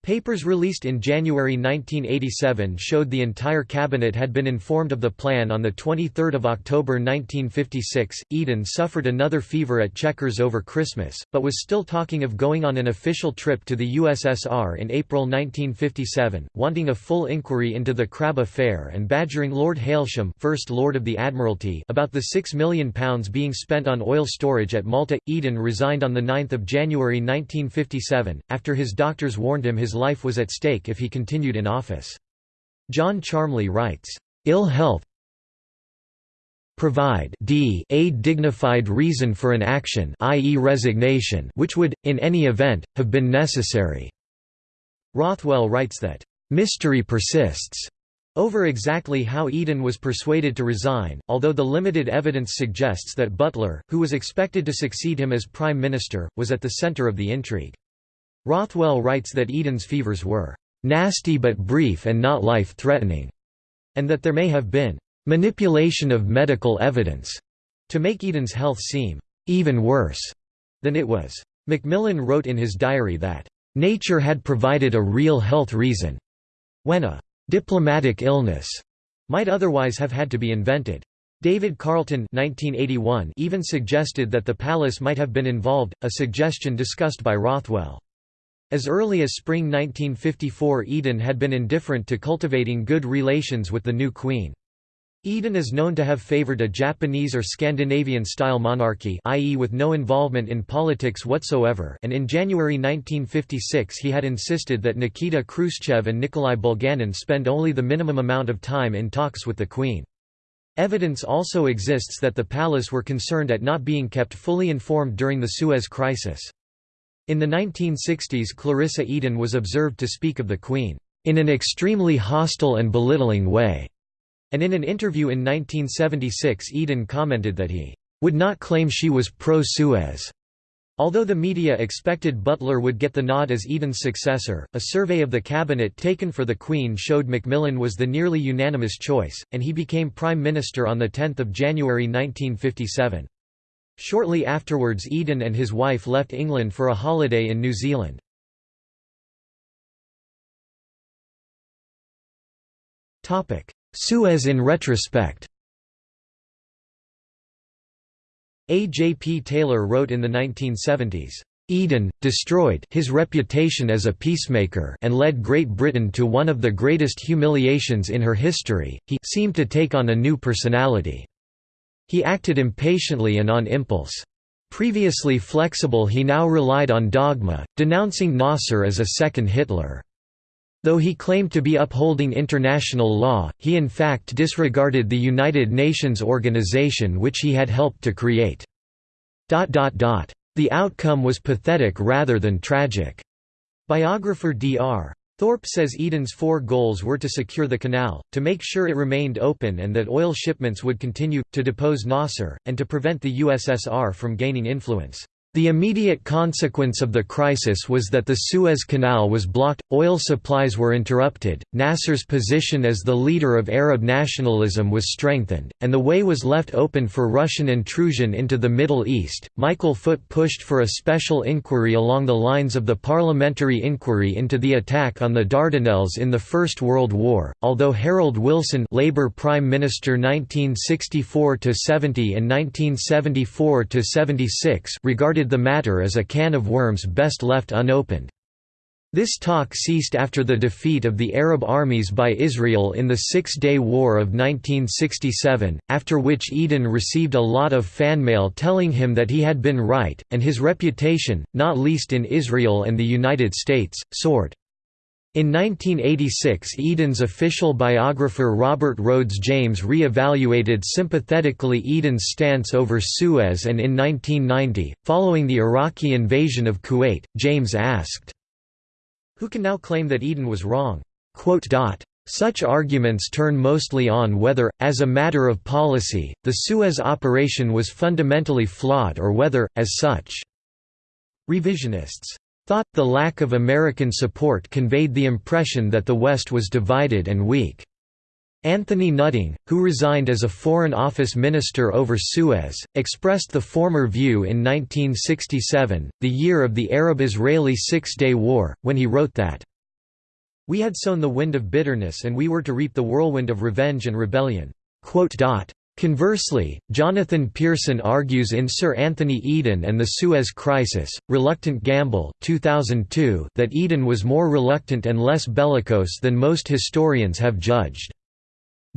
Papers released in January 1987 showed the entire cabinet had been informed of the plan on 23 October 1956. Eden suffered another fever at Chequers over Christmas, but was still talking of going on an official trip to the USSR in April 1957, wanting a full inquiry into the Crab affair and badgering Lord Hailsham First Lord of the Admiralty about the £6 million being spent on oil storage at Malta. Eden resigned on 9 January 1957, after his doctors warned him his his life was at stake if he continued in office. John Charmley writes, "...ill health provide d a dignified reason for an action i.e. resignation which would, in any event, have been necessary." Rothwell writes that, "...mystery persists." Over exactly how Eden was persuaded to resign, although the limited evidence suggests that Butler, who was expected to succeed him as Prime Minister, was at the centre of the intrigue. Rothwell writes that Eden's fevers were "...nasty but brief and not life-threatening", and that there may have been "...manipulation of medical evidence", to make Eden's health seem "...even worse", than it was. Macmillan wrote in his diary that, "...nature had provided a real health reason", when a "...diplomatic illness", might otherwise have had to be invented. David Carlton 1981 even suggested that the palace might have been involved, a suggestion discussed by Rothwell. As early as spring 1954 Eden had been indifferent to cultivating good relations with the new queen. Eden is known to have favored a Japanese or Scandinavian-style monarchy i.e. with no involvement in politics whatsoever and in January 1956 he had insisted that Nikita Khrushchev and Nikolai Bulganin spend only the minimum amount of time in talks with the Queen. Evidence also exists that the palace were concerned at not being kept fully informed during the Suez Crisis. In the 1960s Clarissa Eden was observed to speak of the Queen, "...in an extremely hostile and belittling way." And in an interview in 1976 Eden commented that he would not claim she was pro-Suez. Although the media expected Butler would get the nod as Eden's successor, a survey of the cabinet taken for the Queen showed Macmillan was the nearly unanimous choice, and he became Prime Minister on 10 January 1957. Shortly afterwards Eden and his wife left England for a holiday in New Zealand. Suez in retrospect A. J. P. Taylor wrote in the 1970s, Eden, destroyed his reputation as a peacemaker and led Great Britain to one of the greatest humiliations in her history, he seemed to take on a new personality. He acted impatiently and on impulse. Previously flexible he now relied on dogma, denouncing Nasser as a second Hitler. Though he claimed to be upholding international law, he in fact disregarded the United Nations organization which he had helped to create. The outcome was pathetic rather than tragic. Biographer Dr. Thorpe says Eden's four goals were to secure the canal, to make sure it remained open and that oil shipments would continue, to depose Nasser, and to prevent the USSR from gaining influence. The immediate consequence of the crisis was that the Suez Canal was blocked, oil supplies were interrupted, Nasser's position as the leader of Arab nationalism was strengthened, and the way was left open for Russian intrusion into the Middle East. Michael Foot pushed for a special inquiry along the lines of the parliamentary inquiry into the attack on the Dardanelles in the First World War, although Harold Wilson Labour Prime Minister 1964–70 and 1974–76 regarded the matter as a can of worms best left unopened. This talk ceased after the defeat of the Arab armies by Israel in the Six-Day War of 1967, after which Eden received a lot of fan mail telling him that he had been right, and his reputation, not least in Israel and the United States, soared. In 1986 Eden's official biographer Robert Rhodes James re-evaluated sympathetically Eden's stance over Suez and in 1990, following the Iraqi invasion of Kuwait, James asked, Who can now claim that Eden was wrong? Such arguments turn mostly on whether, as a matter of policy, the Suez operation was fundamentally flawed or whether, as such, revisionists thought, the lack of American support conveyed the impression that the West was divided and weak. Anthony Nutting, who resigned as a Foreign Office Minister over Suez, expressed the former view in 1967, the year of the Arab-Israeli Six-Day War, when he wrote that, We had sown the wind of bitterness and we were to reap the whirlwind of revenge and rebellion. Conversely, Jonathan Pearson argues in Sir Anthony Eden and the Suez Crisis, Reluctant Gamble 2002 that Eden was more reluctant and less bellicose than most historians have judged.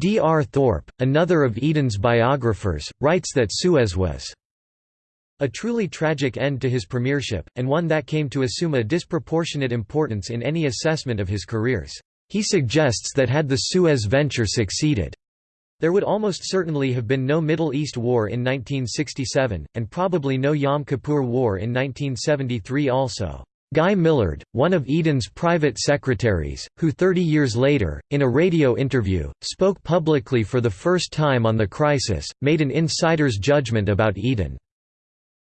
D. R. Thorpe, another of Eden's biographers, writes that Suez was a truly tragic end to his premiership, and one that came to assume a disproportionate importance in any assessment of his careers. He suggests that had the Suez venture succeeded, there would almost certainly have been no Middle East War in 1967, and probably no Yom Kippur War in 1973 also. Guy Millard, one of Eden's private secretaries, who 30 years later, in a radio interview, spoke publicly for the first time on the crisis, made an insider's judgment about Eden.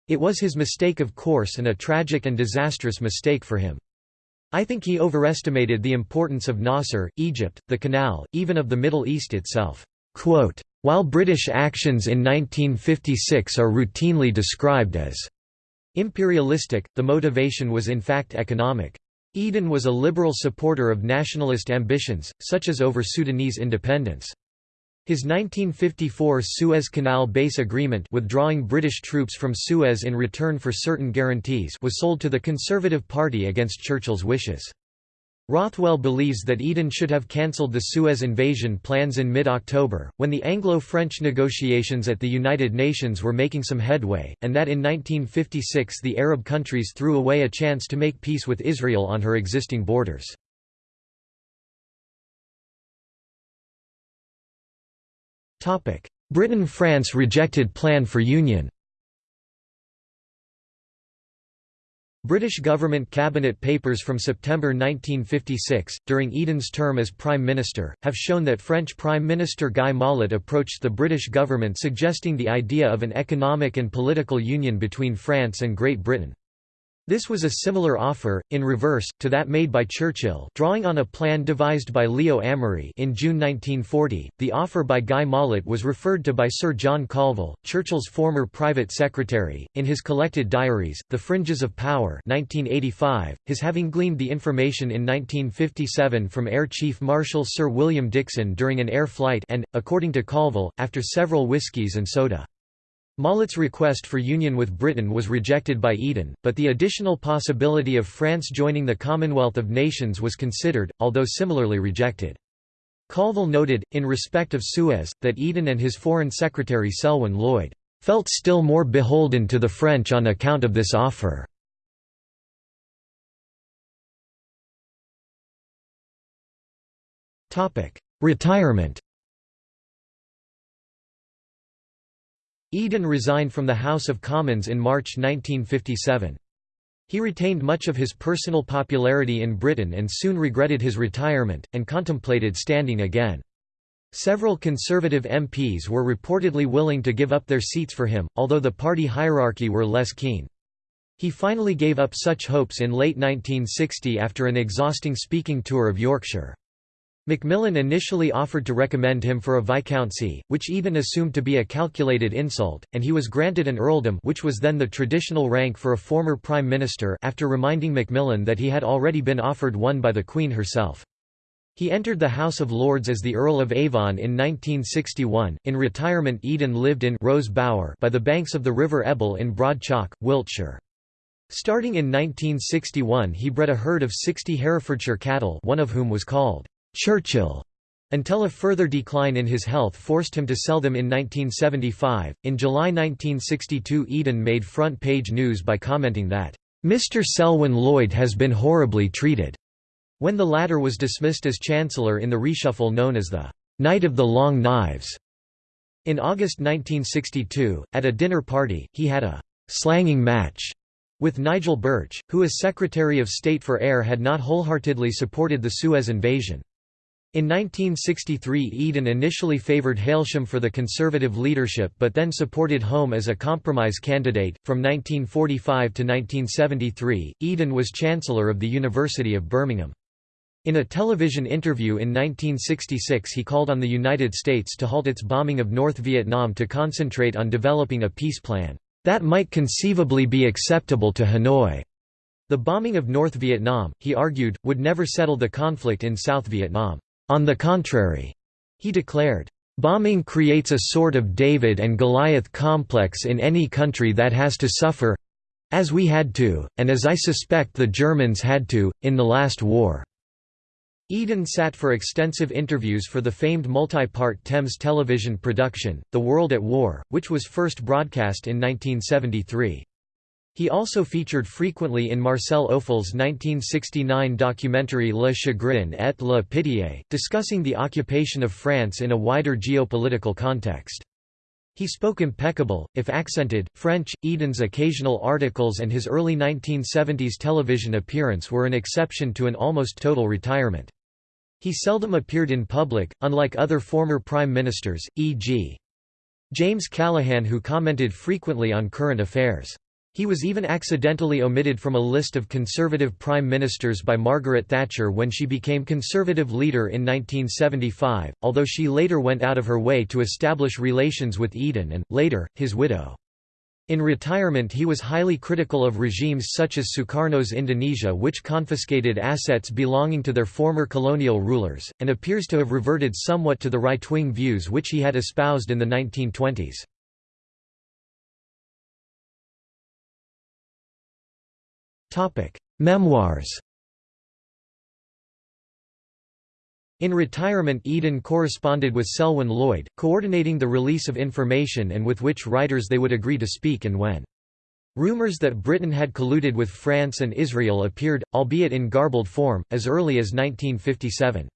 It was his mistake of course and a tragic and disastrous mistake for him. I think he overestimated the importance of Nasser, Egypt, the Canal, even of the Middle East itself. Quote, While British actions in 1956 are routinely described as imperialistic, the motivation was in fact economic. Eden was a liberal supporter of nationalist ambitions, such as over Sudanese independence. His 1954 Suez Canal Base Agreement withdrawing British troops from Suez in return for certain guarantees was sold to the Conservative Party against Churchill's wishes. Rothwell believes that Eden should have cancelled the Suez invasion plans in mid-October, when the Anglo-French negotiations at the United Nations were making some headway, and that in 1956 the Arab countries threw away a chance to make peace with Israel on her existing borders. Britain–France rejected plan for union British government cabinet papers from September 1956, during Eden's term as Prime Minister, have shown that French Prime Minister Guy Mollet approached the British government suggesting the idea of an economic and political union between France and Great Britain. This was a similar offer, in reverse, to that made by Churchill drawing on a plan devised by Leo Amery in June 1940. The offer by Guy Mollet was referred to by Sir John Colville, Churchill's former private secretary, in his collected diaries, The Fringes of Power 1985, his having gleaned the information in 1957 from Air Chief Marshal Sir William Dickson during an air flight and, according to Colville, after several whiskies and soda. Mollet's request for union with Britain was rejected by Eden, but the additional possibility of France joining the Commonwealth of Nations was considered, although similarly rejected. Colville noted, in respect of Suez, that Eden and his Foreign Secretary Selwyn Lloyd felt still more beholden to the French on account of this offer. Retirement Eden resigned from the House of Commons in March 1957. He retained much of his personal popularity in Britain and soon regretted his retirement, and contemplated standing again. Several Conservative MPs were reportedly willing to give up their seats for him, although the party hierarchy were less keen. He finally gave up such hopes in late 1960 after an exhausting speaking tour of Yorkshire. Macmillan initially offered to recommend him for a viscountcy, which Eden assumed to be a calculated insult, and he was granted an earldom which was then the traditional rank for a former prime minister after reminding Macmillan that he had already been offered one by the Queen herself. He entered the House of Lords as the Earl of Avon in 1961. In retirement, Eden lived in Rose Bower by the banks of the River Ebble in Broad Chalke, Wiltshire. Starting in 1961 he bred a herd of 60 Herefordshire cattle one of whom was called Churchill until a further decline in his health forced him to sell them in 1975. In July 1962, Eden made front page news by commenting that, Mr. Selwyn Lloyd has been horribly treated, when the latter was dismissed as Chancellor in the reshuffle known as the Night of the Long Knives. In August 1962, at a dinner party, he had a slanging match with Nigel Birch, who as Secretary of State for Air had not wholeheartedly supported the Suez invasion. In 1963 Eden initially favoured Hailsham for the Conservative leadership but then supported Home as a compromise candidate. From 1945 to 1973, Eden was Chancellor of the University of Birmingham. In a television interview in 1966 he called on the United States to halt its bombing of North Vietnam to concentrate on developing a peace plan, "...that might conceivably be acceptable to Hanoi." The bombing of North Vietnam, he argued, would never settle the conflict in South Vietnam. On the contrary, he declared, Bombing creates a sort of David and Goliath complex in any country that has to suffer as we had to, and as I suspect the Germans had to, in the last war." Eden sat for extensive interviews for the famed multi-part Thames television production, The World at War, which was first broadcast in 1973. He also featured frequently in Marcel Ophuls' 1969 documentary Le Chagrin et la Pitié, discussing the occupation of France in a wider geopolitical context. He spoke impeccable, if accented, French. Eden's occasional articles and his early 1970s television appearance were an exception to an almost total retirement. He seldom appeared in public, unlike other former prime ministers, e.g. James Callaghan who commented frequently on current affairs. He was even accidentally omitted from a list of Conservative prime ministers by Margaret Thatcher when she became Conservative leader in 1975, although she later went out of her way to establish relations with Eden and, later, his widow. In retirement he was highly critical of regimes such as Sukarno's Indonesia which confiscated assets belonging to their former colonial rulers, and appears to have reverted somewhat to the right-wing views which he had espoused in the 1920s. Memoirs In retirement Eden corresponded with Selwyn Lloyd, coordinating the release of information and with which writers they would agree to speak and when. Rumors that Britain had colluded with France and Israel appeared, albeit in garbled form, as early as 1957.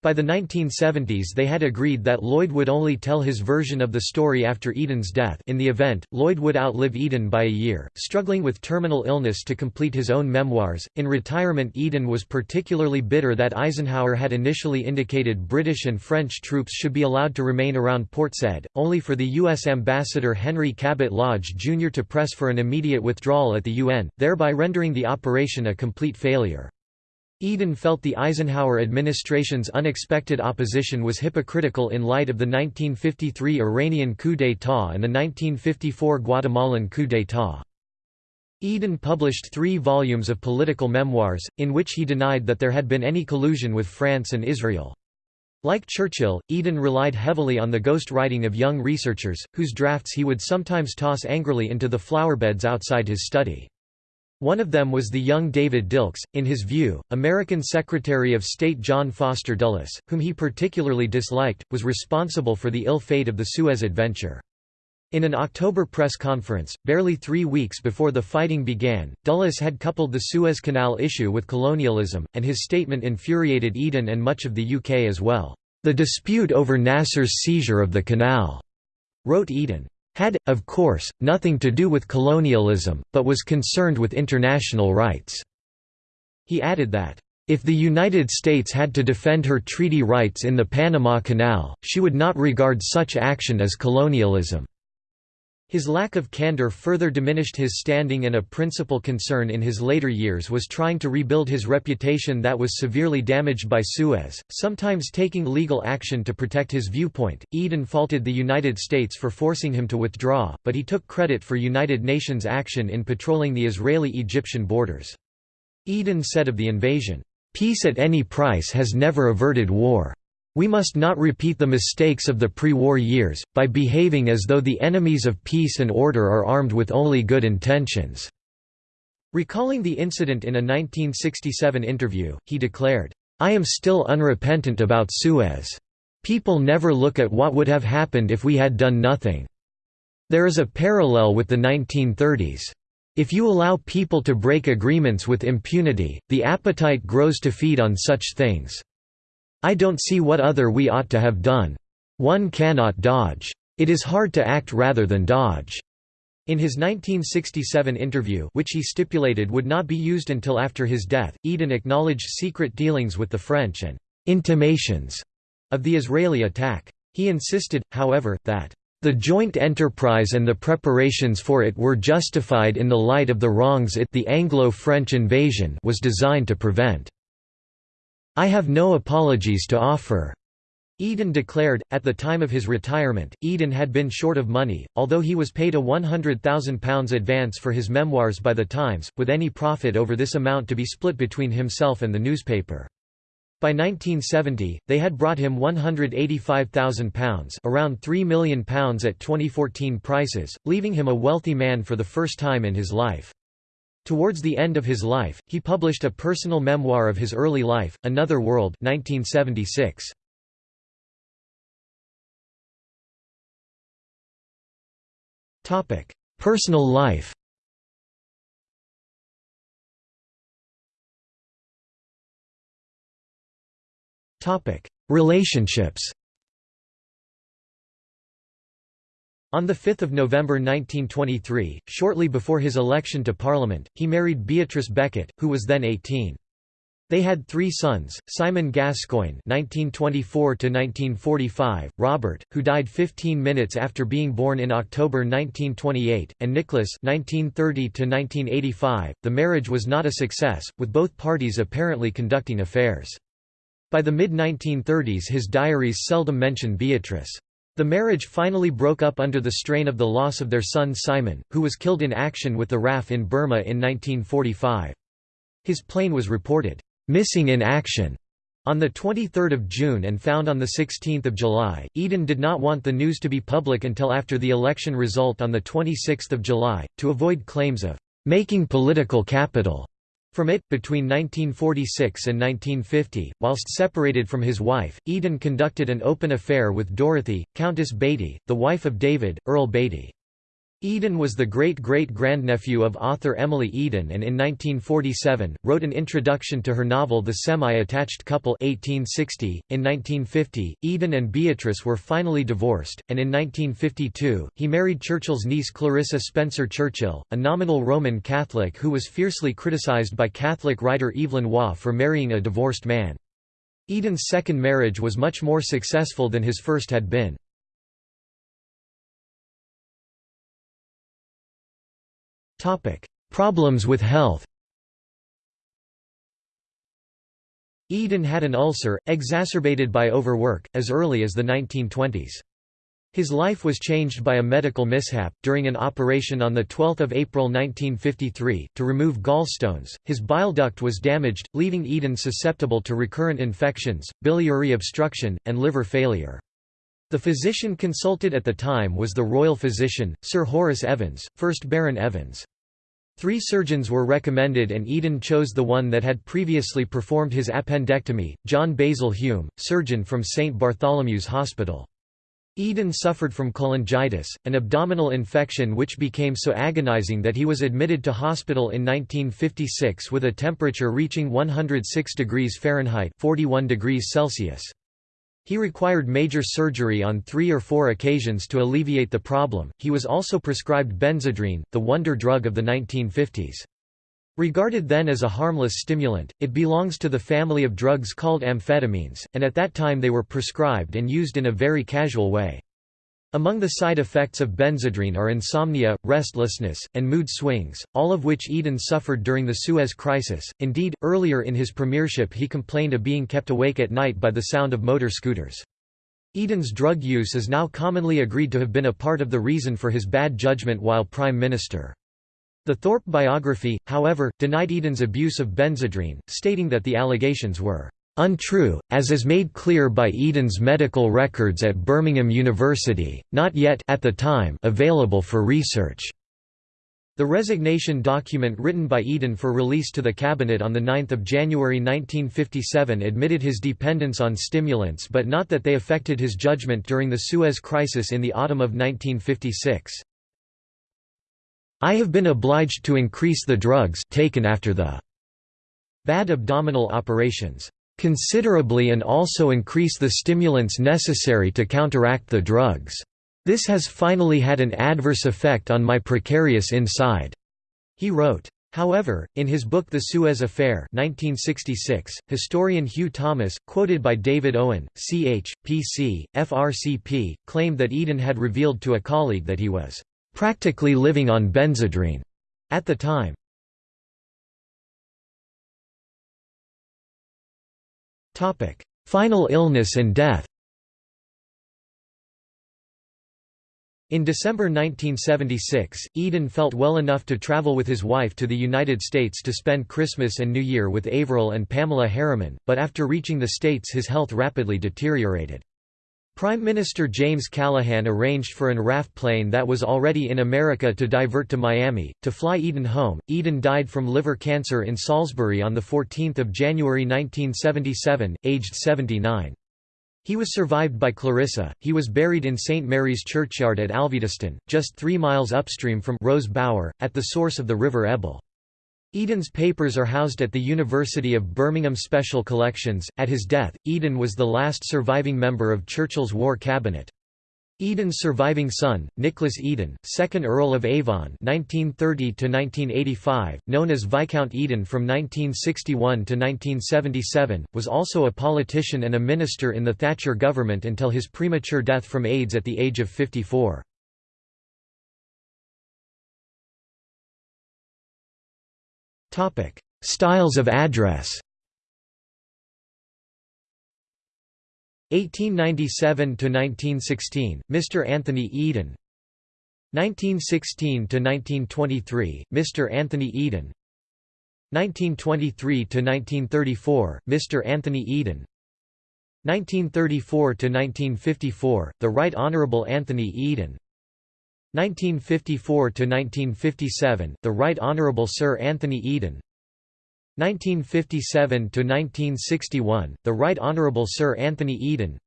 By the 1970s they had agreed that Lloyd would only tell his version of the story after Eden's death in the event, Lloyd would outlive Eden by a year, struggling with terminal illness to complete his own memoirs. In retirement Eden was particularly bitter that Eisenhower had initially indicated British and French troops should be allowed to remain around Port Said, only for the U.S. ambassador Henry Cabot Lodge Jr. to press for an immediate withdrawal at the UN, thereby rendering the operation a complete failure. Eden felt the Eisenhower administration's unexpected opposition was hypocritical in light of the 1953 Iranian coup d'état and the 1954 Guatemalan coup d'état. Eden published three volumes of political memoirs, in which he denied that there had been any collusion with France and Israel. Like Churchill, Eden relied heavily on the ghost writing of young researchers, whose drafts he would sometimes toss angrily into the flowerbeds outside his study. One of them was the young David Dilks, in his view, American Secretary of State John Foster Dulles, whom he particularly disliked, was responsible for the ill fate of the Suez adventure. In an October press conference, barely three weeks before the fighting began, Dulles had coupled the Suez Canal issue with colonialism, and his statement infuriated Eden and much of the UK as well. The dispute over Nasser's seizure of the canal, wrote Eden, had, of course, nothing to do with colonialism, but was concerned with international rights." He added that, "...if the United States had to defend her treaty rights in the Panama Canal, she would not regard such action as colonialism." His lack of candor further diminished his standing and a principal concern in his later years was trying to rebuild his reputation that was severely damaged by Suez, sometimes taking legal action to protect his viewpoint. Eden faulted the United States for forcing him to withdraw, but he took credit for United Nations action in patrolling the Israeli-Egyptian borders. Eden said of the invasion, "...peace at any price has never averted war." We must not repeat the mistakes of the pre-war years, by behaving as though the enemies of peace and order are armed with only good intentions." Recalling the incident in a 1967 interview, he declared, "'I am still unrepentant about Suez. People never look at what would have happened if we had done nothing. There is a parallel with the 1930s. If you allow people to break agreements with impunity, the appetite grows to feed on such things. I don't see what other we ought to have done. One cannot dodge. It is hard to act rather than dodge." In his 1967 interview which he stipulated would not be used until after his death, Eden acknowledged secret dealings with the French and «intimations» of the Israeli attack. He insisted, however, that the joint enterprise and the preparations for it were justified in the light of the wrongs it the Anglo-French invasion was designed to prevent. I have no apologies to offer." Eden declared, at the time of his retirement, Eden had been short of money, although he was paid a £100,000 advance for his memoirs by the Times, with any profit over this amount to be split between himself and the newspaper. By 1970, they had brought him £185,000 around £3 million at 2014 prices, leaving him a wealthy man for the first time in his life. Towards the end of his life, he published a personal memoir of his early life, Another World 1976. Personal life Relationships On 5 November 1923, shortly before his election to Parliament, he married Beatrice Beckett, who was then 18. They had three sons, Simon Gascoigne (1924–1945), Robert, who died 15 minutes after being born in October 1928, and Nicholas (1930–1985). The marriage was not a success, with both parties apparently conducting affairs. By the mid-1930s his diaries seldom mention Beatrice. The marriage finally broke up under the strain of the loss of their son Simon, who was killed in action with the RAF in Burma in 1945. His plane was reported, "...missing in action." On 23 June and found on 16 July, Eden did not want the news to be public until after the election result on 26 July, to avoid claims of "...making political capital." From it, between 1946 and 1950, whilst separated from his wife, Eden conducted an open affair with Dorothy, Countess Beatty, the wife of David, Earl Beatty. Eden was the great-great-grandnephew of author Emily Eden and in 1947, wrote an introduction to her novel The Semi-Attached Couple 1860. .In 1950, Eden and Beatrice were finally divorced, and in 1952, he married Churchill's niece Clarissa Spencer Churchill, a nominal Roman Catholic who was fiercely criticized by Catholic writer Evelyn Waugh for marrying a divorced man. Eden's second marriage was much more successful than his first had been. Topic: Problems with health. Eden had an ulcer, exacerbated by overwork, as early as the 1920s. His life was changed by a medical mishap, during an operation on 12 April 1953, to remove gallstones. His bile duct was damaged, leaving Eden susceptible to recurrent infections, biliary obstruction, and liver failure. The physician consulted at the time was the royal physician, Sir Horace Evans, 1st Baron Evans. Three surgeons were recommended and Eden chose the one that had previously performed his appendectomy, John Basil Hume, surgeon from St Bartholomew's Hospital. Eden suffered from cholangitis, an abdominal infection which became so agonizing that he was admitted to hospital in 1956 with a temperature reaching 106 degrees Fahrenheit 41 degrees Celsius. He required major surgery on three or four occasions to alleviate the problem. He was also prescribed benzedrine, the wonder drug of the 1950s. Regarded then as a harmless stimulant, it belongs to the family of drugs called amphetamines, and at that time they were prescribed and used in a very casual way. Among the side effects of benzedrine are insomnia, restlessness, and mood swings, all of which Eden suffered during the Suez Crisis. Indeed, earlier in his premiership he complained of being kept awake at night by the sound of motor scooters. Eden's drug use is now commonly agreed to have been a part of the reason for his bad judgment while Prime Minister. The Thorpe biography, however, denied Eden's abuse of benzedrine, stating that the allegations were untrue, as is made clear by Eden's medical records at Birmingham University, not yet at the time available for research. The resignation document written by Eden for release to the Cabinet on 9 January 1957 admitted his dependence on stimulants but not that they affected his judgment during the Suez Crisis in the autumn of 1956. I have been obliged to increase the drugs taken after the bad abdominal operations considerably and also increase the stimulants necessary to counteract the drugs. This has finally had an adverse effect on my precarious inside," he wrote. However, in his book The Suez Affair 1966, historian Hugh Thomas, quoted by David Owen, Ch. P.C., FRCP, claimed that Eden had revealed to a colleague that he was "...practically living on benzedrine," at the time. Final illness and death In December 1976, Eden felt well enough to travel with his wife to the United States to spend Christmas and New Year with Averell and Pamela Harriman, but after reaching the States his health rapidly deteriorated. Prime Minister James Callaghan arranged for an RAF plane that was already in America to divert to Miami, to fly Eden home. Eden died from liver cancer in Salisbury on 14 January 1977, aged 79. He was survived by Clarissa. He was buried in St. Mary's Churchyard at Alvediston, just three miles upstream from Rose Bower, at the source of the River Ebble. Eden's papers are housed at the University of Birmingham Special Collections. At his death, Eden was the last surviving member of Churchill's war cabinet. Eden's surviving son, Nicholas Eden, 2nd Earl of Avon (1930–1985), known as Viscount Eden from 1961 to 1977, was also a politician and a minister in the Thatcher government until his premature death from AIDS at the age of 54. Styles of address 1897 to 1916, Mr. Anthony Eden. 1916 to 1923, Mr. Anthony Eden. 1923 to 1934, Mr. Anthony Eden. 1934 to 1954, the Right Honorable Anthony Eden. 1954 to 1957, the Right Honorable Sir Anthony Eden. 1957 to 1961, the Right Honorable Sir Anthony Eden.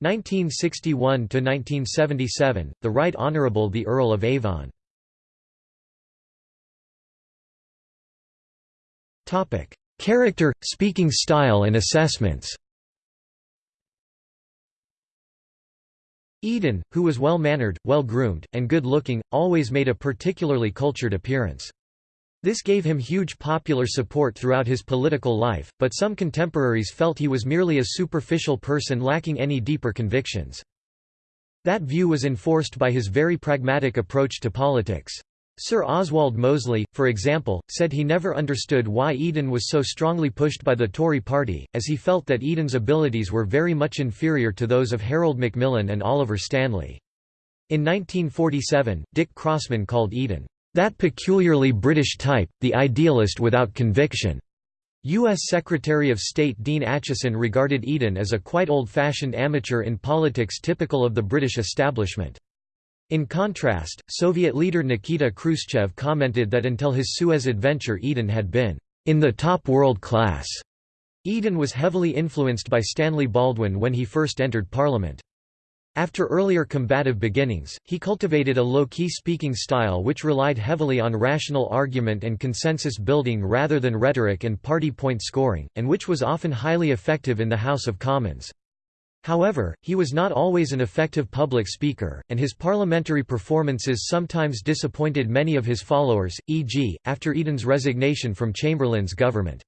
1961 to 1977, the Right Honorable the Earl of Avon. Character, speaking style and assessments. Eden, who was well-mannered, well-groomed, and good-looking, always made a particularly cultured appearance. This gave him huge popular support throughout his political life, but some contemporaries felt he was merely a superficial person lacking any deeper convictions. That view was enforced by his very pragmatic approach to politics. Sir Oswald Mosley, for example, said he never understood why Eden was so strongly pushed by the Tory party, as he felt that Eden's abilities were very much inferior to those of Harold Macmillan and Oliver Stanley. In 1947, Dick Crossman called Eden, that peculiarly British type, the idealist without conviction. U.S. Secretary of State Dean Acheson regarded Eden as a quite old-fashioned amateur in politics typical of the British establishment. In contrast, Soviet leader Nikita Khrushchev commented that until his Suez adventure Eden had been, "...in the top world class." Eden was heavily influenced by Stanley Baldwin when he first entered Parliament. After earlier combative beginnings, he cultivated a low-key speaking style which relied heavily on rational argument and consensus building rather than rhetoric and party point scoring, and which was often highly effective in the House of Commons. However, he was not always an effective public speaker, and his parliamentary performances sometimes disappointed many of his followers, e.g., after Eden's resignation from Chamberlain's government.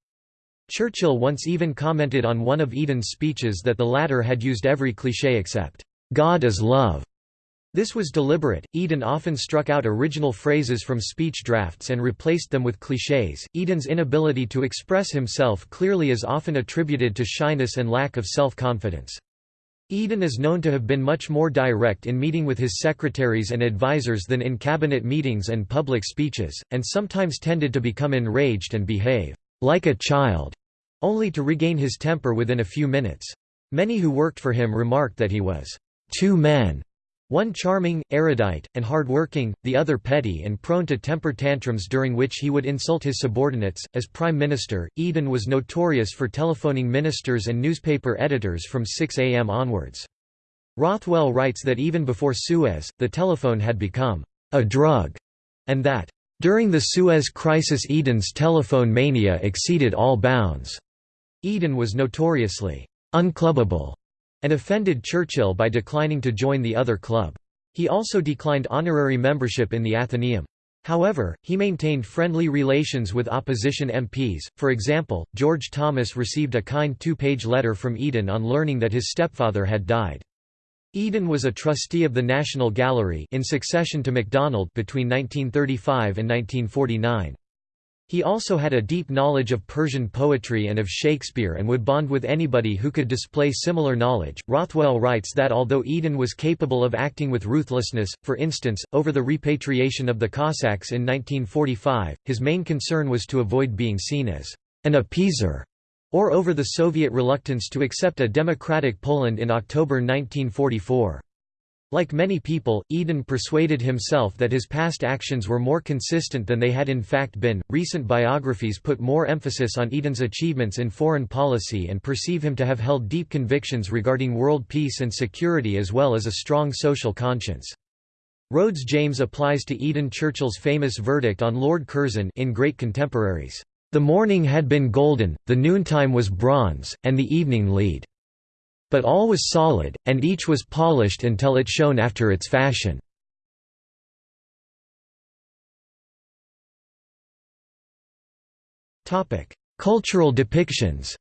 Churchill once even commented on one of Eden's speeches that the latter had used every cliché except God is love. This was deliberate. Eden often struck out original phrases from speech drafts and replaced them with clichés. Eden's inability to express himself clearly is often attributed to shyness and lack of self confidence. Eden is known to have been much more direct in meeting with his secretaries and advisers than in cabinet meetings and public speeches, and sometimes tended to become enraged and behave like a child, only to regain his temper within a few minutes. Many who worked for him remarked that he was two men, one charming, erudite, and hard-working, the other petty and prone to temper tantrums during which he would insult his subordinates. As Prime Minister, Eden was notorious for telephoning ministers and newspaper editors from 6 a.m. onwards. Rothwell writes that even before Suez, the telephone had become a drug, and that during the Suez crisis Eden's telephone mania exceeded all bounds. Eden was notoriously unclubbable and offended Churchill by declining to join the other club. He also declined honorary membership in the Athenaeum. However, he maintained friendly relations with opposition MPs, for example, George Thomas received a kind two-page letter from Eden on learning that his stepfather had died. Eden was a trustee of the National Gallery in succession to MacDonald between 1935 and 1949. He also had a deep knowledge of Persian poetry and of Shakespeare and would bond with anybody who could display similar knowledge. Rothwell writes that although Eden was capable of acting with ruthlessness, for instance, over the repatriation of the Cossacks in 1945, his main concern was to avoid being seen as an appeaser, or over the Soviet reluctance to accept a democratic Poland in October 1944. Like many people, Eden persuaded himself that his past actions were more consistent than they had in fact been. Recent biographies put more emphasis on Eden's achievements in foreign policy and perceive him to have held deep convictions regarding world peace and security as well as a strong social conscience. Rhodes James applies to Eden Churchill's famous verdict on Lord Curzon in Great Contemporaries. The morning had been golden, the noontime was bronze, and the evening lead. But all was solid, and each was polished until it shone after its fashion. Cultural depictions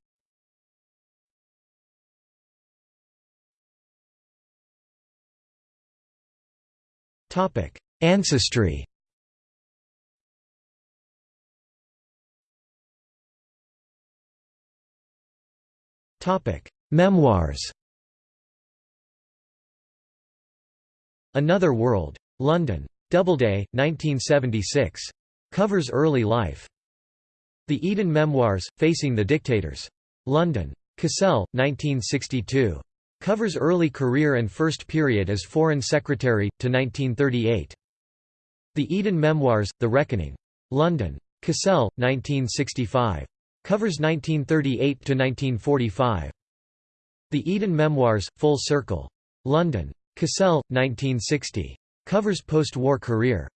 Ancestry Memoirs Another World. London. Doubleday, 1976. Covers early life. The Eden Memoirs, Facing the Dictators. London. Cassell, 1962. Covers early career and first period as Foreign Secretary, to 1938. The Eden Memoirs, The Reckoning. London. Cassell, 1965. Covers 1938–1945. The Eden Memoirs, Full Circle. London. Cassell, 1960. Covers post-war career.